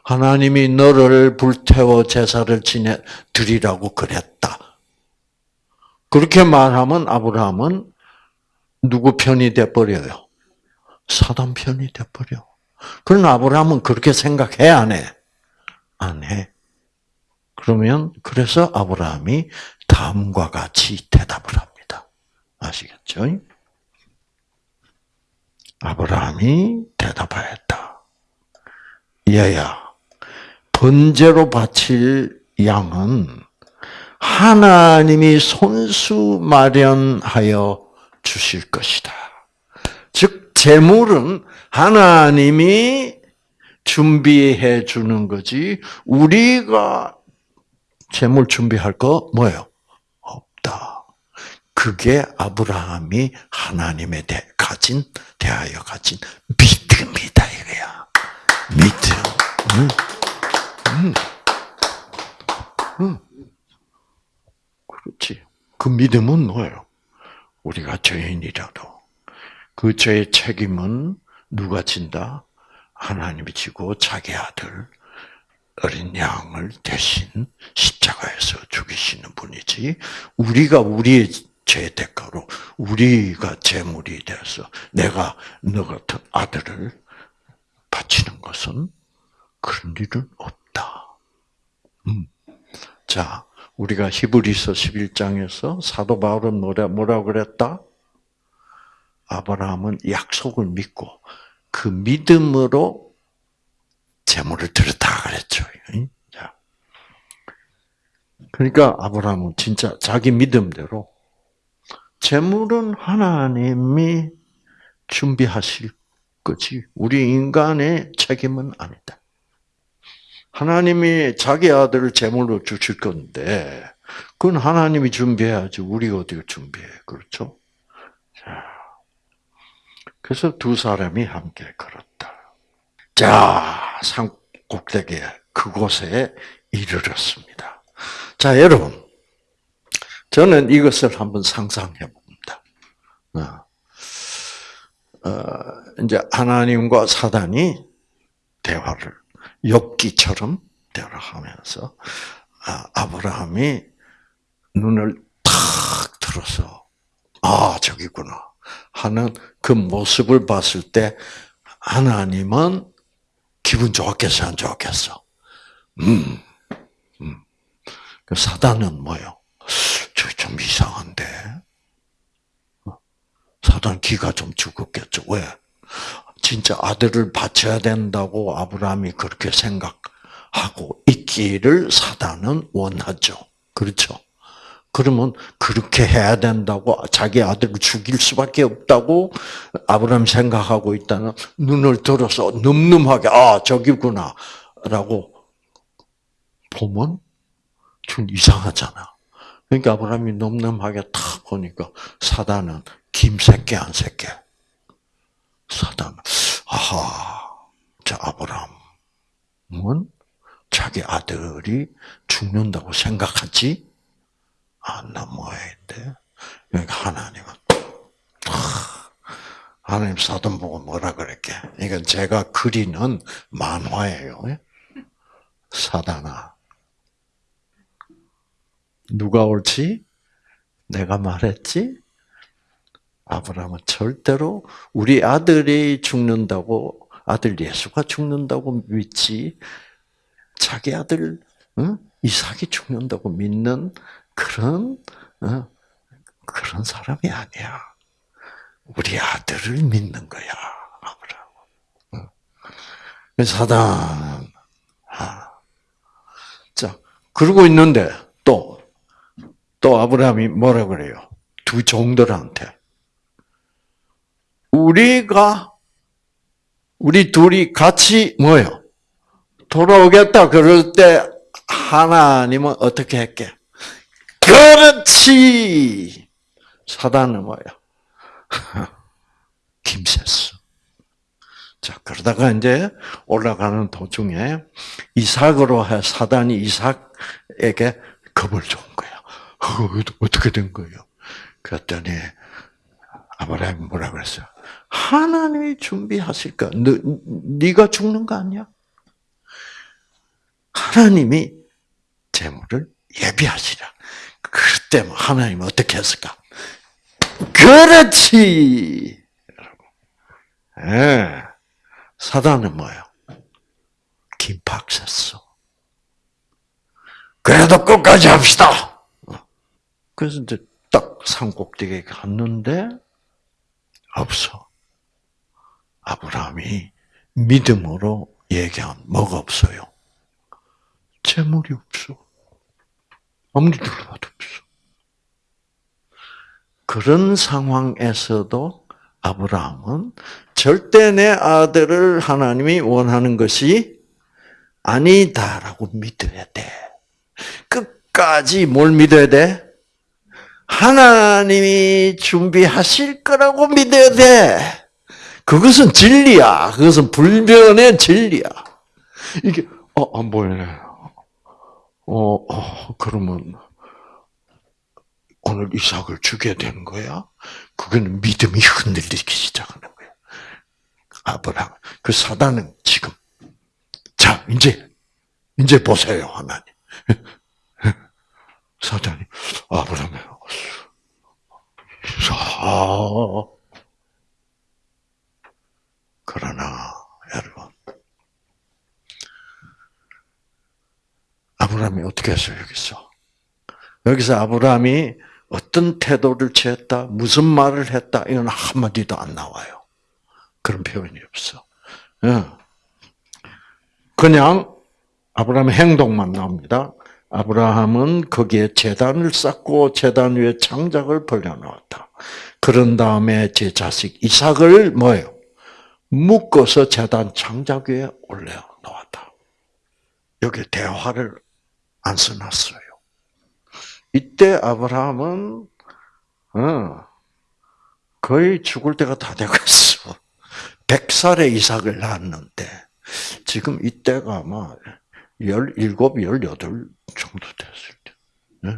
하나님이 너를 불태워 제사를 지내 드리라고 그랬다. 그렇게 말하면 아브라함은 누구 편이 돼 버려요? 사단 편이 돼 버려. 그런 아브라함은 그렇게 생각해 안 해? 안 해. 그러면 그래서 아브라함이 다음과 같이 대답을 합니다. 아시겠죠? 아브라함이 대답하였다. 얘야, 번제로 바칠 양은 하나님이 손수 마련하여 주실 것이다. 즉, 재물은 하나님이 준비해 주는 거지, 우리가 재물 준비할 거 뭐예요? 없다. 그게 아브라함이 하나님에 대해 가진, 대하여 가진 믿음이다, 이거야. 믿음. 응? 응. 응. 그렇지. 그 믿음은 뭐예요? 우리가 죄인이라도 그 죄의 책임은 누가 진다? 하나님이 지고 자기 아들 어린 양을 대신 십자가에서 죽이시는 분이지 우리가 우리의 죄 대가로 우리가 재물이 돼서 내가 너 같은 아들을 바치는 것은 그런 일은 없다. 음. 자, 우리가 히브리서 11장에서 사도 바울은 뭐라, 뭐라 그랬다? 아브라함은 약속을 믿고 그 믿음으로 재물을 드렸다 그랬죠. 자. 그러니까 아브라함은 진짜 자기 믿음대로 재물은 하나님이 준비하실 거지. 우리 인간의 책임은 아니다. 하나님이 자기 아들을 제물로 주실 건데, 그건 하나님이 준비해야지. 우리가 어떻게 준비해. 그렇죠? 자. 그래서 두 사람이 함께 걸었다. 자, 산 꼭대기에, 그곳에 이르렀습니다. 자, 여러분. 저는 이것을 한번 상상해 봅니다. 어, 어, 이제 하나님과 사단이 대화를 엽기처럼 대화하면서 아, 아브라함이 눈을 탁 들어서 아 저기구나 하는 그 모습을 봤을 때 하나님은 기분 좋았겠어, 안 좋았겠어? 음, 음. 그 사단은 뭐요? 저좀 이상한데. 사단 기가 좀 죽었겠죠. 왜? 진짜 아들을 바쳐야 된다고 아브라함이 그렇게 생각하고 있기를 사단은 원하죠. 그렇죠? 그러면 그렇게 해야 된다고 자기 아들을 죽일 수밖에 없다고 아브라함 생각하고 있다는 눈을 들어서 늠름하게 아 저기구나라고 보면 좀 이상하잖아. 그러니까 아브라함이 늠름하게 탁 보니까 사단은 김새끼 안 새끼. 사단 아하 자 아브라함은 자기 아들이 죽는다고 생각하지 안 넘어야 돼. 그러니까 하나님은 하나님 사돈 보고 뭐라 그랬게? 이건 제가 그리는 만화예요. 사단아. 누가 옳지? 내가 말했지? 아브라함은 절대로 우리 아들이 죽는다고 아들 예수가 죽는다고 믿지 자기 아들 응? 이삭이 죽는다고 믿는 그런 어, 그런 사람이 아니야. 우리 아들을 믿는 거야, 아브라함. 어. 사단. 아. 자, 그러고 있는데 또, 또 아브라함이 뭐라 그래요? 두 종들한테. 우리가, 우리 둘이 같이 뭐요? 돌아오겠다 그럴 때 하나님은 어떻게 했게? 그렇지! 사단은 뭐야? 김새수. 자, 그러다가 이제 올라가는 도중에 이삭으로 해 사단이 이삭에게 겁을 준 거야. 어, 어떻게 된 거예요? 그랬더니 아브라함이 뭐라 그랬어요? 하나님이 준비하실까? 너, 네가 죽는 거 아니야? 하나님이 재물을 예비하시라. 그때 뭐 하나님은 어떻게 했을까? 그렇지! 예. 사단은 뭐예요? 김박했어. 그래도 끝까지 합시다! 그래서 이제 딱 산꼭대기에 갔는데, 없어. 아브라함이 믿음으로 얘기한 뭐가 없어요? 재물이 없어. 아무리 들어봐도 없어. 그런 상황에서도 아브라함은 절대 내 아들을 하나님이 원하는 것이 아니다라고 믿어야 돼. 끝까지 뭘 믿어야 돼? 하나님이 준비하실 거라고 믿어야 돼. 그것은 진리야. 그것은 불변의 진리야. 이게 어, 안 보이네. 어, 어, 그러면 오늘 이삭을 죽여야 되는 거야? 그거는 믿음이 흔들리기 시작하는 거야. 아브라함. 그 사단은 지금 자 이제 이제 보세요 하나님. 사단이 아브라함 아, 그러나 여러분 아브라함이 어떻게 했어요 여기서? 여기서 아브라함이 어떤 태도를 취했다, 무슨 말을 했다 이건 한 마디도 안 나와요. 그런 표현이 없어. 예. 그냥 아브라함의 행동만 나옵니다. 아브라함은 거기에 재단을 쌓고 재단 위에 창작을 벌려놓았다. 그런 다음에 제 자식 이삭을 뭐예요? 묶어서 재단 창작 위에 올려놓았다. 여기 대화를 안 써놨어요. 이때 아브라함은 어, 거의 죽을 때가 다 되겠어. 100살에 이삭을 낳았는데 지금 이때가 아마 17, 18 정도 됐을 때. 네.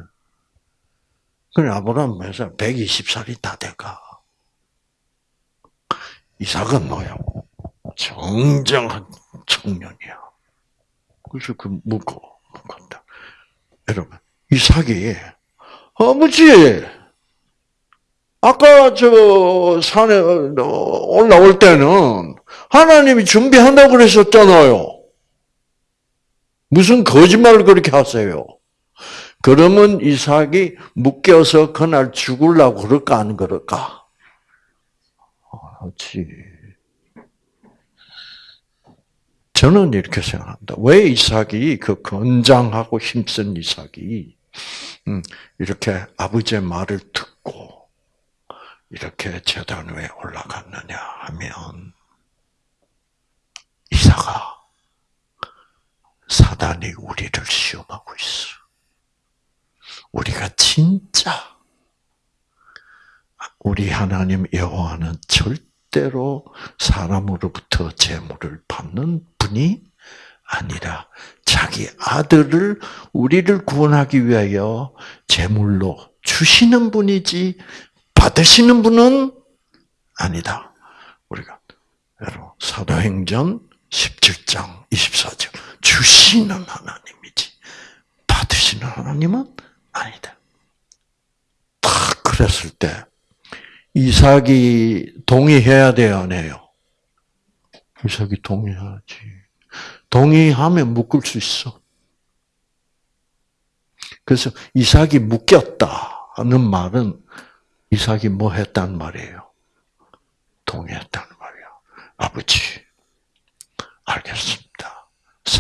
그래 아브라함 몇 살? 120살이 다 돼가. 이삭은 뭐야? 정정한 청년이야. 그래서 그 묻고 간다. 여러분 이삭이 아버지 아까 저 산에 올라올 때는 하나님이 준비한다고 그러셨잖아요. 무슨 거짓말을 그렇게 하세요? 그러면 이삭이 묶여서 그날 죽으려고 그럴까 안 그럴까? 그렇지. 저는 이렇게 생각합니다. 왜 이삭이 그 건장하고 힘쓴 이삭이 음, 이렇게 아버지의 말을 듣고 이렇게 재단 위에 올라갔느냐 하면 이삭아 사단이 우리를 시험하고 있어. 우리가 진짜 우리 하나님 여호와는 절대로 사람으로부터 재물을 받는 분이 아니라 자기 아들을 우리를 구원하기 위하여 제물로 주시는 분이지 받으시는 분은 아니다. 우리가 여러분 사도행전 17장 24절 주시는 하나님이지 받으시는 하나님은 아니다. 딱 그랬을 때 이삭이 동의해야 돼요, 안 해요? 이삭이 동의하지. 동의하면 묶을 수 있어. 그래서 이삭이 묶였다는 말은 이삭이 뭐 했단 말이에요? 동의했다는 말이야. 아버지, 알겠습니다.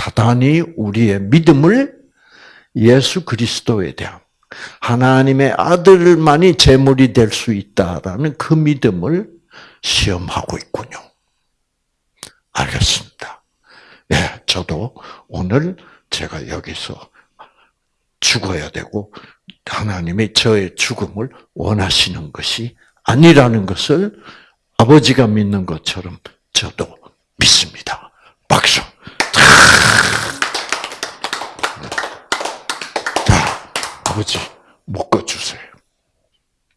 사단이 우리의 믿음을 예수 그리스도에 대한 하나님의 아들만이 제물이 될 수 있다라는 그 믿음을 시험하고 있군요. 알겠습니다. 예, 저도 오늘 제가 여기서 죽어야 되고 하나님이 저의 죽음을 원하시는 것이 아니라는 것을 아버지가 믿는 것처럼 저도 믿습니다. 박수. 자, 아버지 묶어주세요.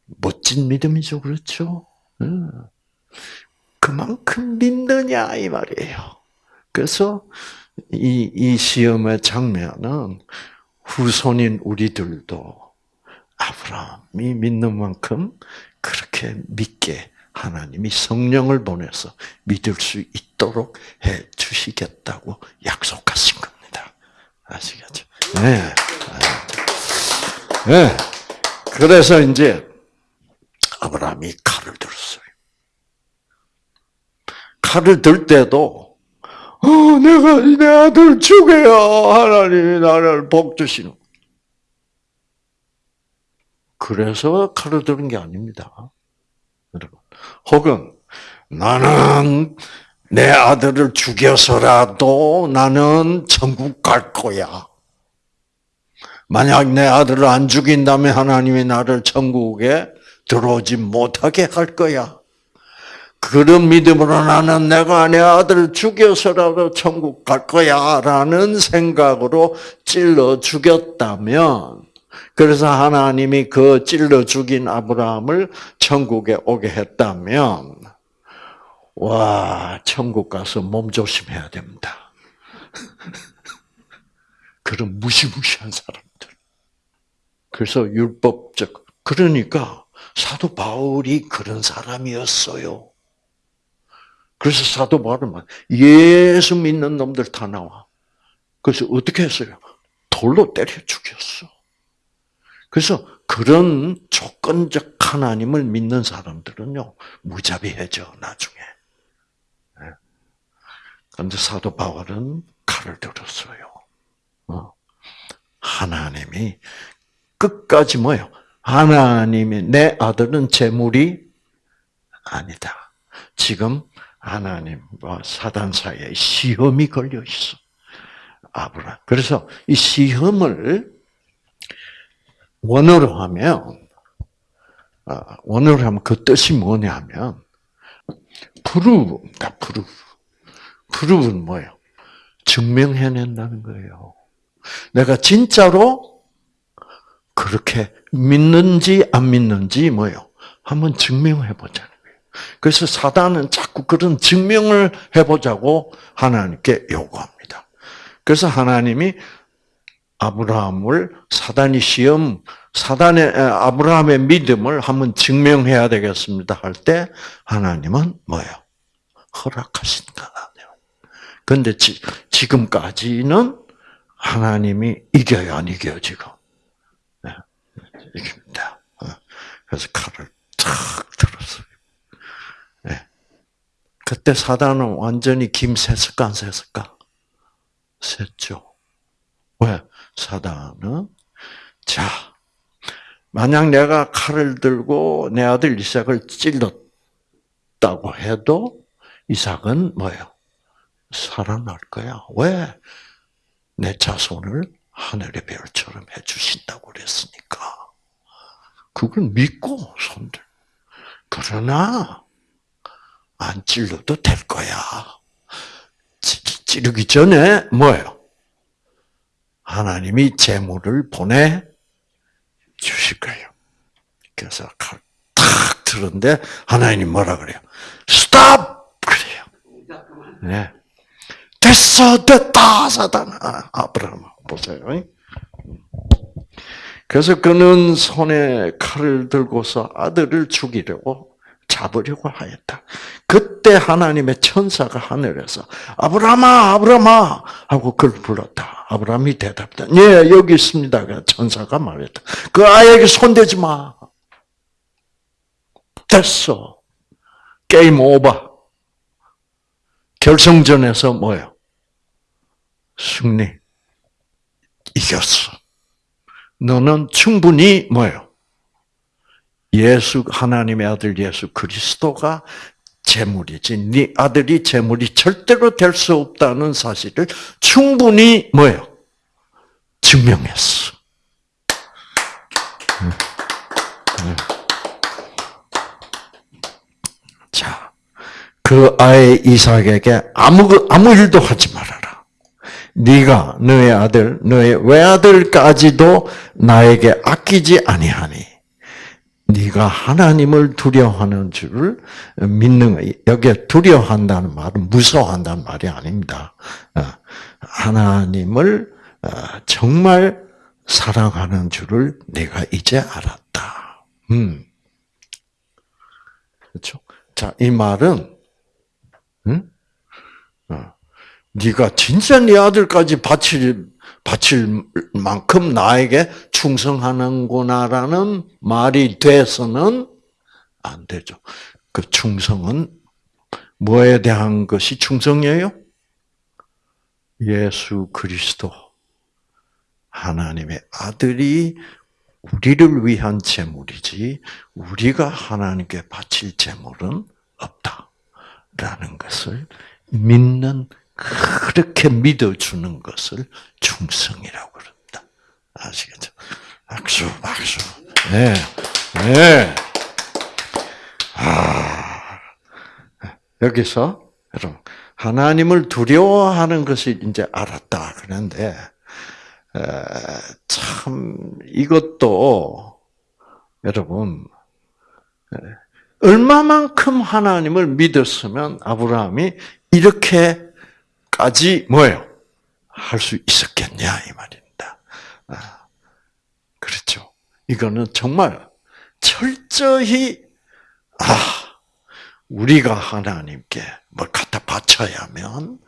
멋진 믿음이죠, 그렇죠? 그만큼 믿느냐 이 말이에요. 그래서 이, 이 시험의 장면은 후손인 우리들도 아브라함이 믿는 만큼 그렇게 믿게 하나님이 성령을 보내서 믿을 수 있도록 해 주시겠다고 약속하신 겁니다. 아시겠죠? 네. 네. 그래서 이제 아브라함이 칼을 들었어요. 칼을 들 때도 어, 내가 내 아들 죽여야 하나님이 나를 복 주시는. 그래서 칼을 드는 게 아닙니다. 여러분. 혹은 나는 내 아들을 죽여서라도 나는 천국 갈 거야. 만약 내 아들을 안 죽인다면 하나님이 나를 천국에 들어오지 못하게 할 거야. 그런 믿음으로 나는 내가 내 아들을 죽여서라도 천국 갈 거야. 라는 생각으로 찔러 죽였다면, 그래서 하나님이 그 찔러 죽인 아브라함을 천국에 오게 했다면, 와, 천국 가서 몸 조심해야 됩니다. 그런 무시무시한 사람들. 그래서 율법적, 그러니까 사도 바울이 그런 사람이었어요. 그래서 사도 바울은 예수 믿는 놈들 다 나와. 그래서 어떻게 했어요? 돌로 때려 죽였어. 그래서 그런 조건적 하나님을 믿는 사람들은요, 무자비해져, 나중에. 그런데 사도 바울은 칼을 들었어요. 어. 하나님이 끝까지 뭐요? 하나님이 내 아들은 재물이 아니다. 지금 하나님과 사단 사이에 시험이 걸려 있어. 아브라. 그래서 이 시험을 원어로 하면 아, 원어로 하면 그 뜻이 뭐냐면 prove입니다. Prove. Prove는 뭐예요? 증명해낸다는 거예요. 내가 진짜로 그렇게 믿는지 안 믿는지 뭐요? 한번 증명해 보자는 거예요. 그래서 사단은 자꾸 그런 증명을 해보자고 하나님께 요구합니다. 그래서 하나님이 아브라함을 사단이 시험 사단의 아브라함의 믿음을 한번 증명해야 되겠습니다 할 때 하나님은 뭐예요? 허락하신 거아니에요 근데 지, 지금까지는 하나님이 이겨요, 안 이겨요, 지금? 네, 이깁니다. 어, 그래서 칼을 탁 들었어요. 네. 그때 사단은 완전히 김새을까, 안 샜을까? 샜죠. 왜? 사단은, 자, 만약 내가 칼을 들고 내 아들 이삭을 찔렀다고 해도 이삭은 뭐예요? 살아날 거야. 왜? 내 자손을 하늘의 별처럼 해주신다고 그랬으니까. 그걸 믿고 손들. 그러나 안 찔러도 될 거야. 찌르기 전에 뭐예요? 하나님이 재물을 보내 주실 거예요. 그래서 탁 들었는데 하나님 뭐라 그래요? 스탑 그래요. 네. 됐어, 됐다, 사단아. 아브라함, 보세요. 그래서 그는 손에 칼을 들고서 아들을 죽이려고 잡으려고 하였다. 그때 하나님의 천사가 하늘에서 아브라함아, 아브라함아 하고 그를 불렀다. 아브라함이 대답했다. 예, 여기 있습니다. 그 천사가 말했다. 그 아이에게 손대지 마. 됐어. 게임 오버. 결승전에서 뭐예요? 승리. 이겼어. 너는 충분히 뭐예요? 예수 하나님의 아들 예수 그리스도가 재물이지. 네 아들이 재물이 절대로 될 수 없다는 사실을 충분히 뭐예요? 증명했어. 자, 그 아이 이삭에게 아무 아무 일도 하지 말아라. 네가 너의 아들, 너의 외아들까지도 나에게 아끼지 아니하니 네가 하나님을 두려워하는 줄을 믿는 여기에 두려워한다는 말은 무서워한다는 말이 아닙니다. 어, 하나님을 어, 정말 사랑하는 줄을 내가 이제 알았다. 음. 그렇죠? 자, 이 말은 음? 어. 네가 진짜 네 아들까지 바칠 바칠 만큼 나에게 충성하는구나라는 말이 돼서는 안 되죠. 그 충성은 뭐에 대한 것이 충성이에요? 예수 그리스도 하나님의 아들이 우리를 위한 제물이지 우리가 하나님께 바칠 제물은 없다라는 것을 믿는 그렇게 믿어주는 것을 충성이라고 그럽니다. 아시겠죠? 박수, 박수. 네, 네. 아, 여기서 여러분 하나님을 두려워하는 것을 이제 알았다 그런데 참 이것도 여러분 얼마만큼 하나님을 믿었으면 아브라함이 이렇게 까지 뭐예요? 할 수 있었겠냐 이 말입니다. 아, 그렇죠. 이거는 정말 철저히 아 우리가 하나님께 뭘 갖다 바쳐야면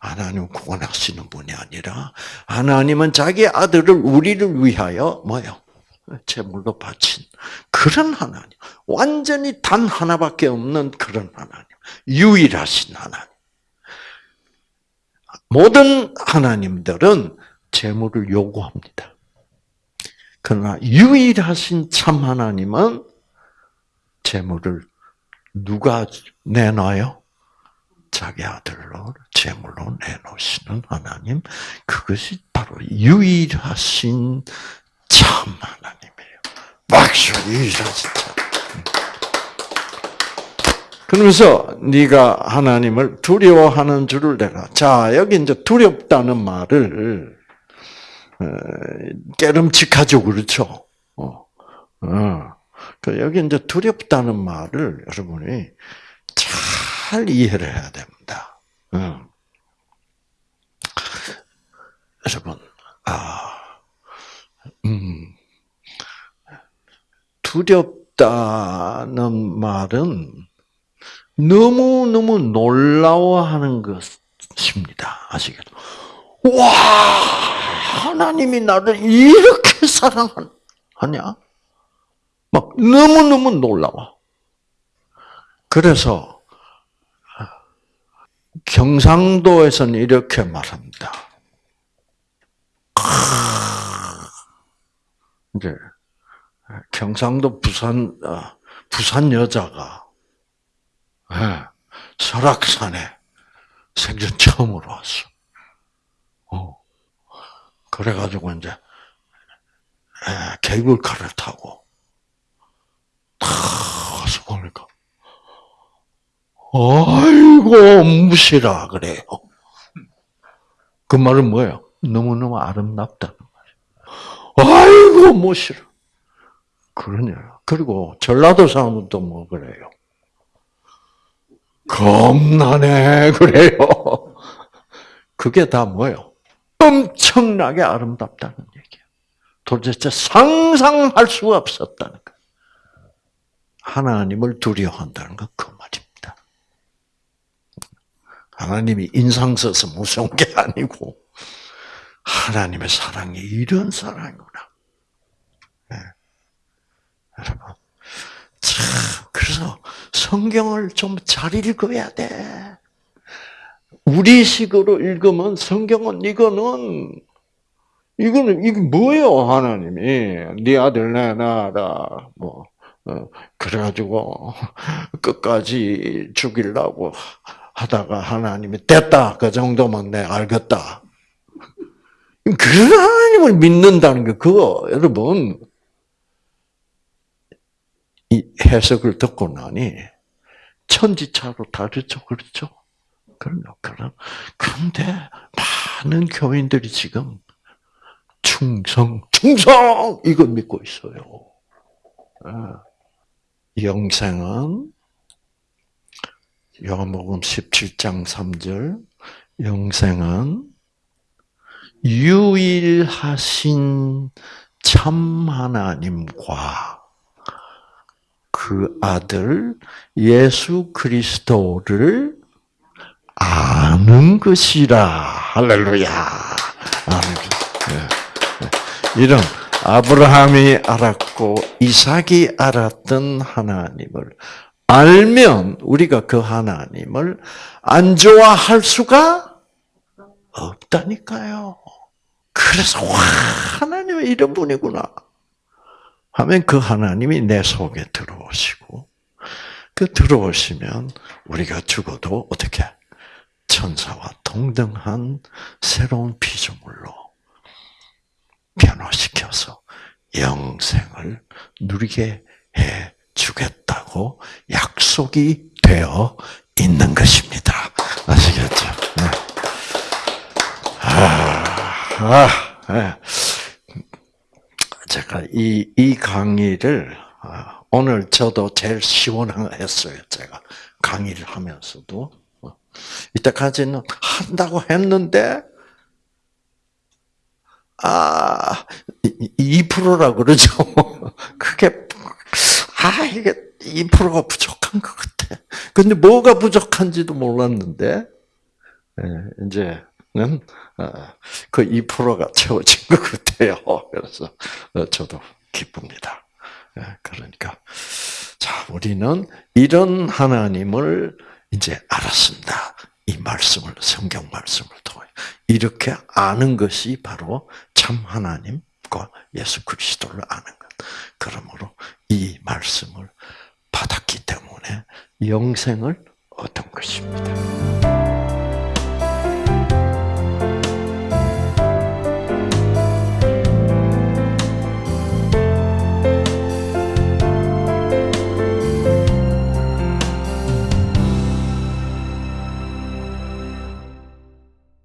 하나님 구원하시는 분이 아니라 하나님은 자기 아들을 우리를 위하여 뭐요? 제물로 바친 그런 하나님. 완전히 단 하나밖에 없는 그런 하나님. 유일하신 하나님. 모든 하나님들은 재물을 요구합니다. 그러나 유일하신 참 하나님은 재물을 누가 내놔요? 자기 아들로 제물로 내놓으시는 하나님, 그것이 바로 유일하신 참 하나님이에요. 박수 유일하신 참. 그러면서 네가 하나님을 두려워하는 줄을 내가. 자, 여기 이제 두렵다는 말을 어, 깨름칙하죠, 그렇죠? 어, 어. 그 여기 이제 두렵다는 말을 여러분이 잘 이해를 해야 됩니다. 어. 여러분, 아, 음, 두렵다는 말은 너무너무 놀라워하는 것입니다. 아시겠죠? 와, 하나님이 나를 이렇게 사랑하냐? 막 너무너무 놀라워. 그래서 경상도에서는 이렇게 말합니다. 이제 경상도 부산 어, 부산 여자가 예, 설악산에 생전 처음으로 왔어. 어. 그래가지고 이제 예, 케이블카를 타고 탁 와서 보니까 아이고 무시라 그래요. 그 말은 뭐예요? 너무너무 아름답다는 말이에요. 아이고 무시라. 그러냐. 그리고 전라도 사람은 또뭐 그래요? 겁나네 그래요. 그게 다 뭐예요? 엄청나게 아름답다는 얘기예요. 도대체 상상할 수가 없었다는 거. 하나님을 두려워한다는 건 그 말입니다. 하나님이 인상 써서 무서운 게 아니고 하나님의 사랑이 이런 사랑이구나. 네. 여러분, 참 그래서 성경을 좀 잘 읽어야 돼. 우리 식으로 읽으면 성경은 이거는 이거는 이게 뭐예요 하나님이 네 아들 내놔라 뭐 어, 그래가지고 끝까지 죽이려고 하다가 하나님이 됐다 그 정도면 내 알겠다. 그 하나님을 믿는다는 게 그거 여러분 이 해석을 듣고 나니 천지차로 다르죠, 그렇죠? 그럼요, 그럼. 그런데 많은 교인들이 지금 충성, 충성 이걸 믿고 있어요. 영생은 요한복음 17장 3절 영생은 유일하신 참 하나님과 그 아들 예수 그리스도를 아는 것이라 할렐루야. 것. 네. 이런 아브라함이 알았고 이삭이 알았던 하나님을 알면 우리가 그 하나님을 안 좋아할 수가 없다니까요. 그래서 와 하나님은 이런 분이구나 하면 그 하나님이 내 속에 들어오시고 그 들어오시면 우리가 죽어도 어떻게 천사와 동등한 새로운 피조물로 변화시켜서 영생을 누리게 해 주겠다고 약속이 되어 있는 것입니다. 아시겠죠? 네. 아, 아, 네. 제가 이, 이 강의를, 아, 오늘 저도 제일 시원했어요. 제가 강의를 하면서도. 이때까지는 한다고 했는데, 아, 2%라 그러죠. 그게, 아, 이게 2%가 부족한 것 같아. 근데 뭐가 부족한지도 몰랐는데, 예, 이제 는, 어, 그 2%가 채워진 것 같아요. 그래서, 어, 저도 기쁩니다. 예, 그러니까, 자, 우리는 이런 하나님을 이제 알았습니다. 이 말씀을, 성경 말씀을 통해. 이렇게 아는 것이 바로 참 하나님과 예수 그리스도를 아는 것. 그러므로 이 말씀을 받았기 때문에 영생을 얻은 것입니다.